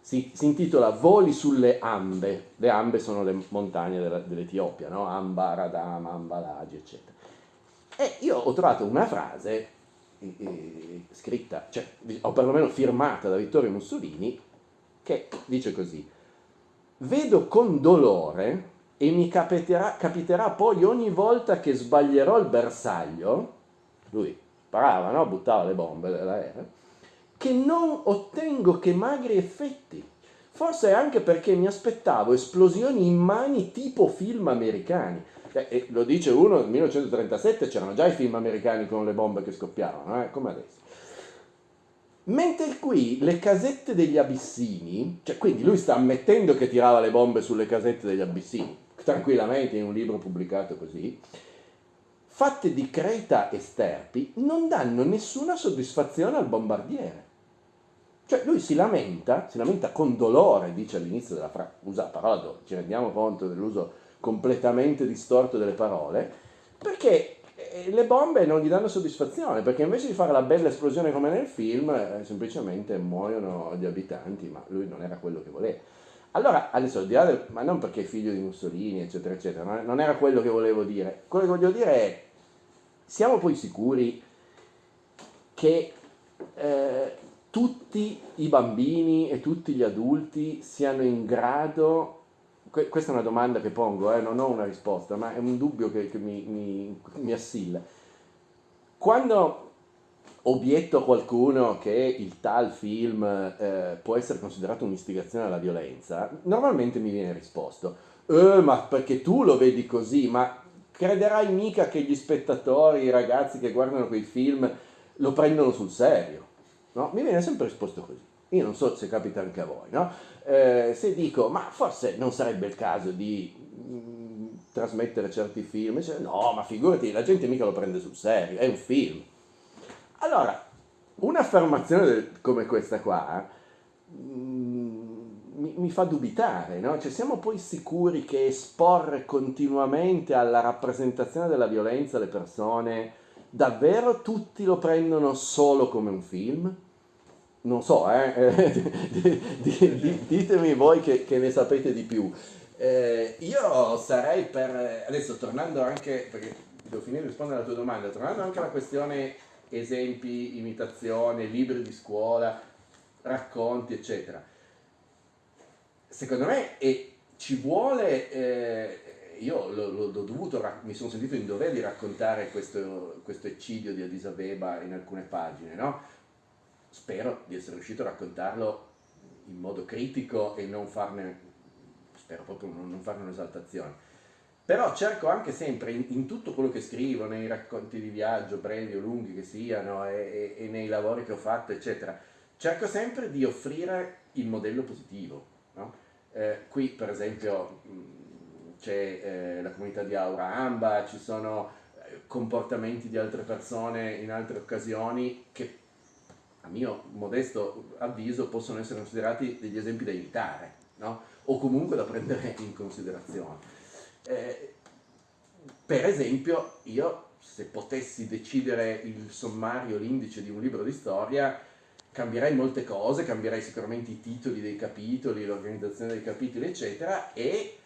Si, si intitola Voli sulle Ambe. Le Ambe sono le montagne dell'Etiopia, no? Amba, Radama, Ambalagi, eccetera. E io ho trovato una frase eh, eh, scritta, cioè, o perlomeno firmata da Vittorio Mussolini, che dice così. Vedo con dolore e mi capiterà, capiterà poi ogni volta che sbaglierò il bersaglio, lui sparava, no? buttava le bombe dell'aereo, che non ottengo che magri effetti. Forse anche perché mi aspettavo esplosioni in mani tipo film americani. Eh, lo dice uno, nel 1937 c'erano già i film americani con le bombe che scoppiavano, eh? come adesso. Mentre qui le casette degli abissini, cioè quindi lui sta ammettendo che tirava le bombe sulle casette degli abissini, tranquillamente in un libro pubblicato così, fatte di creta e sterpi, non danno nessuna soddisfazione al bombardiere. Cioè lui si lamenta, si lamenta con dolore, dice all'inizio della frase, usa parola, ci rendiamo conto dell'uso completamente distorto delle parole, perché eh, le bombe non gli danno soddisfazione, perché invece di fare la bella esplosione come nel film, eh, semplicemente muoiono gli abitanti, ma lui non era quello che voleva. Allora, adesso al di là del, ma non perché è figlio di Mussolini, eccetera, eccetera, non era quello che volevo dire. Quello che voglio dire è, siamo poi sicuri che eh, tutti i bambini e tutti gli adulti siano in grado, que- questa è una domanda che pongo, eh, non ho una risposta, ma è un dubbio che, che mi, mi, mi assilla. Quando obietto a qualcuno che il tal film eh, può essere considerato un'istigazione alla violenza, normalmente mi viene risposto, eh, ma perché tu lo vedi così, ma crederai mica che gli spettatori, i ragazzi che guardano quei film lo prendono sul serio? No? Mi viene sempre risposto così. Io non so se capita anche a voi, no? eh, se dico, ma forse non sarebbe il caso di mh, mm, trasmettere certi film, dice, no, ma figurati, la gente mica lo prende sul serio, è un film allora, un'affermazione come questa qua mm, mi, mi, fa dubitare, no? Cioè, siamo poi sicuri che esporre continuamente alla rappresentazione della violenza le persone, davvero tutti lo prendono solo come un film? Non so, eh? *laughs* ditemi voi che, che, ne sapete di più. Eh, io sarei per, adesso tornando anche, perché devo finire di rispondere alla tua domanda, tornando anche alla questione esempi, imitazione, libri di scuola, racconti, eccetera. Secondo me e ci vuole, eh, io l'ho, dovuto, mi sono sentito in dovere di raccontare questo, questo eccidio di Addis Abeba in alcune pagine, no? Spero di essere riuscito a raccontarlo in modo critico e non farne, spero proprio non farne un'esaltazione però cerco anche sempre in, in, tutto quello che scrivo, nei racconti di viaggio, brevi o lunghi che siano, e, e, e nei lavori che ho fatto, eccetera, cerco sempre di offrire il modello positivo. No? Eh, qui per esempio c'è eh, la comunità di Aura Amba, ci sono eh, comportamenti di altre persone in altre occasioni che a mio modesto avviso possono essere considerati degli esempi da imitare, no? o comunque da prendere in considerazione. Eh, per esempio, io se potessi decidere il sommario, l'indice di un libro di storia, cambierei molte cose, cambierei sicuramente i titoli dei capitoli, l'organizzazione dei capitoli, eccetera, e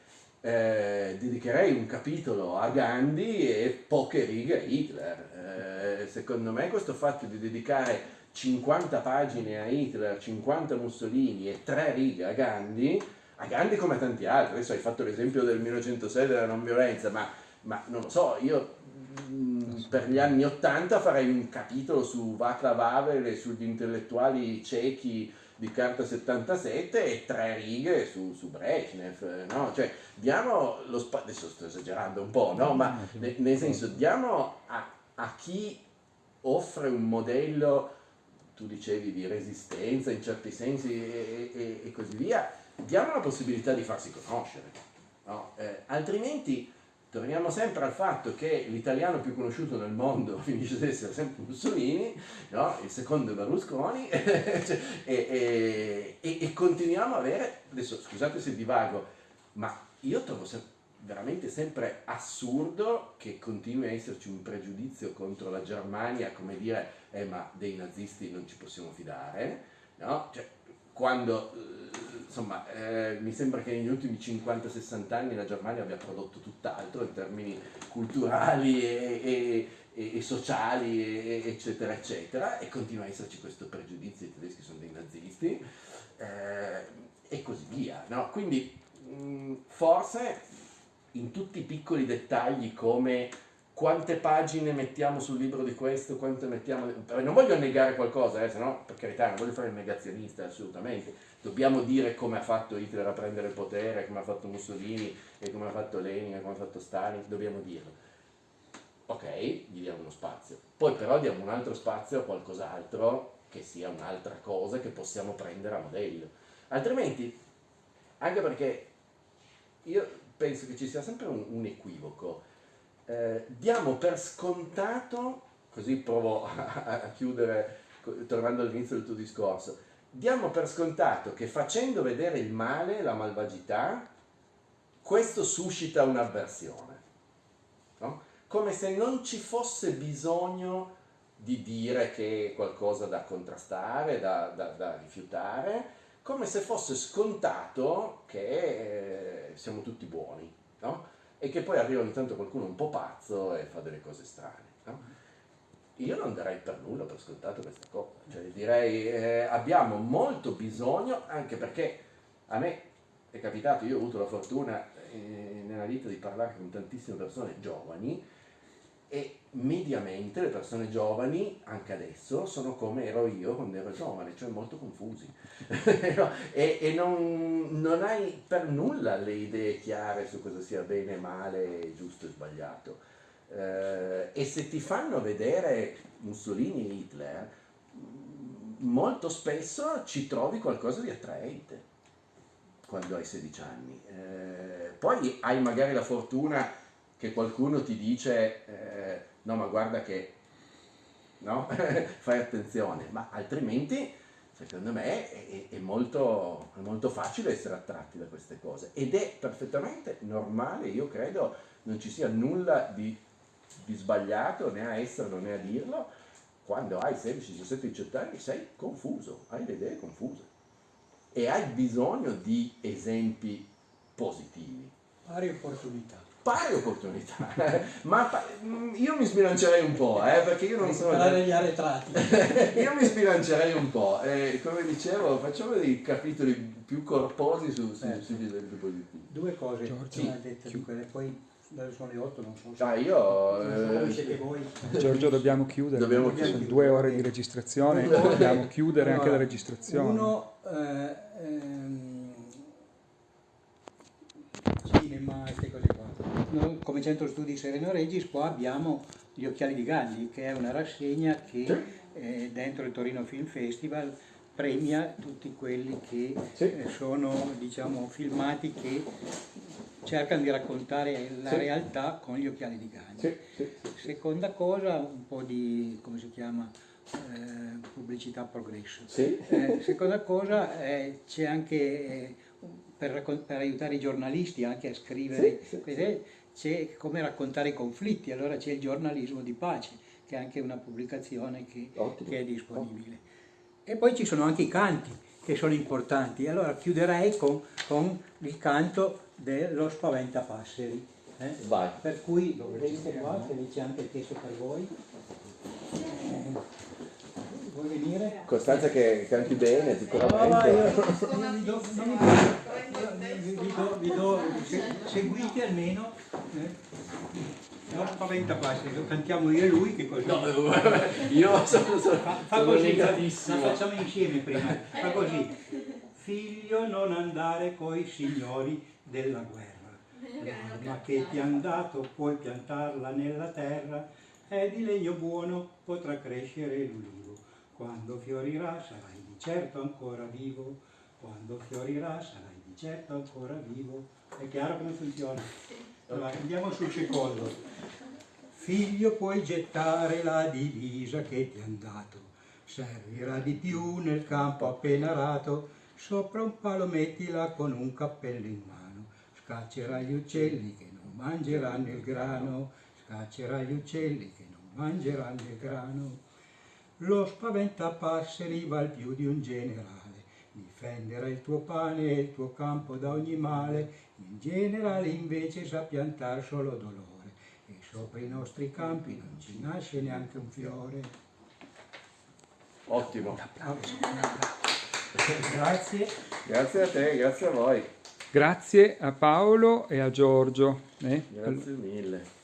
eh, dedicherei un capitolo a Gandhi e poche righe a Hitler. Eh, secondo me questo fatto di dedicare 50 pagine a Hitler, 50 a Mussolini e 3 righe a Gandhi a Gandhi come a tanti altri, adesso hai fatto l'esempio del 1906 della non violenza, ma, ma non lo so, io mh, mm, per gli anni 80 farei un capitolo su Václav Havel e sugli intellettuali cechi di carta 77 e tre righe su, su Brezhnev, no? Cioè, diamo lo spazio, adesso sto esagerando un po', no? Ma ne, nel senso, diamo a, a chi offre un modello, tu dicevi, di resistenza in certi sensi e, e, e così via, diamo la possibilità di farsi conoscere, no? eh, altrimenti torniamo sempre al fatto che l'italiano più conosciuto nel mondo *laughs* finisce ad essere sempre Mussolini, no? il secondo è Berlusconi, cioè, *laughs* e, e, e, continuiamo a avere, adesso scusate se divago, ma io trovo sempre veramente sempre assurdo che continui a esserci un pregiudizio contro la Germania, come dire, eh, ma dei nazisti non ci possiamo fidare, no? Cioè, quando, eh, insomma, eh, mi sembra che negli ultimi 50-60 anni la Germania abbia prodotto tutt'altro in termini culturali e, e, e, sociali, eccetera, eccetera, e continua a esserci questo pregiudizio, i tedeschi sono dei nazisti, eh, e così via, no? Quindi, mh, forse in tutti i piccoli dettagli come quante pagine mettiamo sul libro di questo, quante mettiamo... Non voglio negare qualcosa, eh, se no, per carità, non voglio fare il negazionista, assolutamente. Dobbiamo dire come ha fatto Hitler a prendere il potere, come ha fatto Mussolini, e come ha fatto Lenin, e come ha fatto Stalin, dobbiamo dirlo. Ok, gli diamo uno spazio. Poi però diamo un altro spazio a qualcos'altro che sia un'altra cosa che possiamo prendere a modello. Altrimenti, anche perché io penso che ci sia sempre un, un equivoco eh, diamo per scontato, così provo a, a chiudere tornando all'inizio del tuo discorso, diamo per scontato che facendo vedere il male, la malvagità, questo suscita un'avversione. No? Come se non ci fosse bisogno di dire che è qualcosa da contrastare, da, da, da rifiutare, come se fosse scontato che eh, siamo tutti buoni. No? e che poi arriva ogni tanto qualcuno un po' pazzo e fa delle cose strane. No? Io non darei per nulla per scontato questa cosa, cioè direi eh, abbiamo molto bisogno, anche perché a me è capitato, io ho avuto la fortuna eh, nella vita di parlare con tantissime persone giovani e mediamente le persone giovani, anche adesso, sono come ero io quando ero giovane, cioè molto confusi. *laughs* e, e non, non, hai per nulla le idee chiare su cosa sia bene, male, giusto e sbagliato. Eh, e se ti fanno vedere Mussolini e Hitler, molto spesso ci trovi qualcosa di attraente quando hai 16 anni. Eh, poi hai magari la fortuna che qualcuno ti dice eh, no ma guarda che no? *laughs* fai attenzione, ma altrimenti secondo me è, è, molto, è, molto, facile essere attratti da queste cose ed è perfettamente normale, io credo non ci sia nulla di, di sbagliato né a esserlo né a dirlo, quando hai 16, 17, 18 anni sei confuso, hai le idee confuse e hai bisogno di esempi positivi. Pari opportunità pari opportunità, *laughs* ma io mi sbilancerei un po', eh, perché io non sono... Parlare gli arretrati. *laughs* io mi sbilancerei un po', e come dicevo facciamo dei capitoli più corposi su, su, certo. sugli esempi positivi. Due cose, Giorgio, sì. dette di quelle, poi sono le 8, non so se... Ah, io... Eh, voi. Giorgio, dobbiamo chiudere. Dobbiamo chiudere. Sono due ore di registrazione, dobbiamo chiudere allora, anche la registrazione. Uno, eh, ehm, cinema, queste cose noi, come centro studi Sereno Regis qua abbiamo Gli Occhiali di Gandhi, che è una rassegna che sì. eh, dentro il Torino Film Festival premia tutti quelli che sì. eh, sono diciamo, filmati che cercano di raccontare la sì. realtà con gli occhiali di Gandhi. Seconda cosa, un po' di, come si chiama, eh, pubblicità progresso. Eh, seconda cosa, eh, c'è anche eh, per, per, aiutare i giornalisti anche a scrivere, sì, sì, c'è come raccontare i conflitti, allora c'è il giornalismo di pace, che è anche una pubblicazione che, che è disponibile. Ottimo. E poi ci sono anche i canti, che sono importanti. Allora chiuderei con, con il canto dello Spaventapasseri. Eh? Vai. Per cui, vedete qua, che c'è anche il testo per voi. Eh Vuoi venire? Costanza che canti bene sicuramente. vi do, seguite almeno. Eh? No, spaventa quasi, cantiamo io e lui che così. No, *laughs* io sono, sono, fa, fa sono così, la facciamo insieme prima. Fa così. Figlio non andare coi signori della guerra. L'arma che ti han dato puoi piantarla nella terra, è di legno buono, potrà crescere l'ulivo. Quando fiorirà sarai di certo ancora vivo, quando fiorirà sarai di certo ancora vivo. È chiaro come funziona? Allora, andiamo sul secondo. Figlio, puoi gettare la divisa che ti han dato, servirà di più nel campo appena arato, sopra un palo mettila con un cappello in mano, scaccerà gli uccelli che non mangeranno il grano, scaccerà gli uccelli che non mangeranno il grano. Lo spaventapasseri val più di un generale, difenderà il tuo pane e il tuo campo da ogni male, il generale invece sa piantar solo dolore e sopra i nostri campi non ci nasce neanche un fiore. Ottimo. Grazie. Grazie a te, grazie a voi. Grazie a Paolo e a Giorgio. eh. Grazie mille.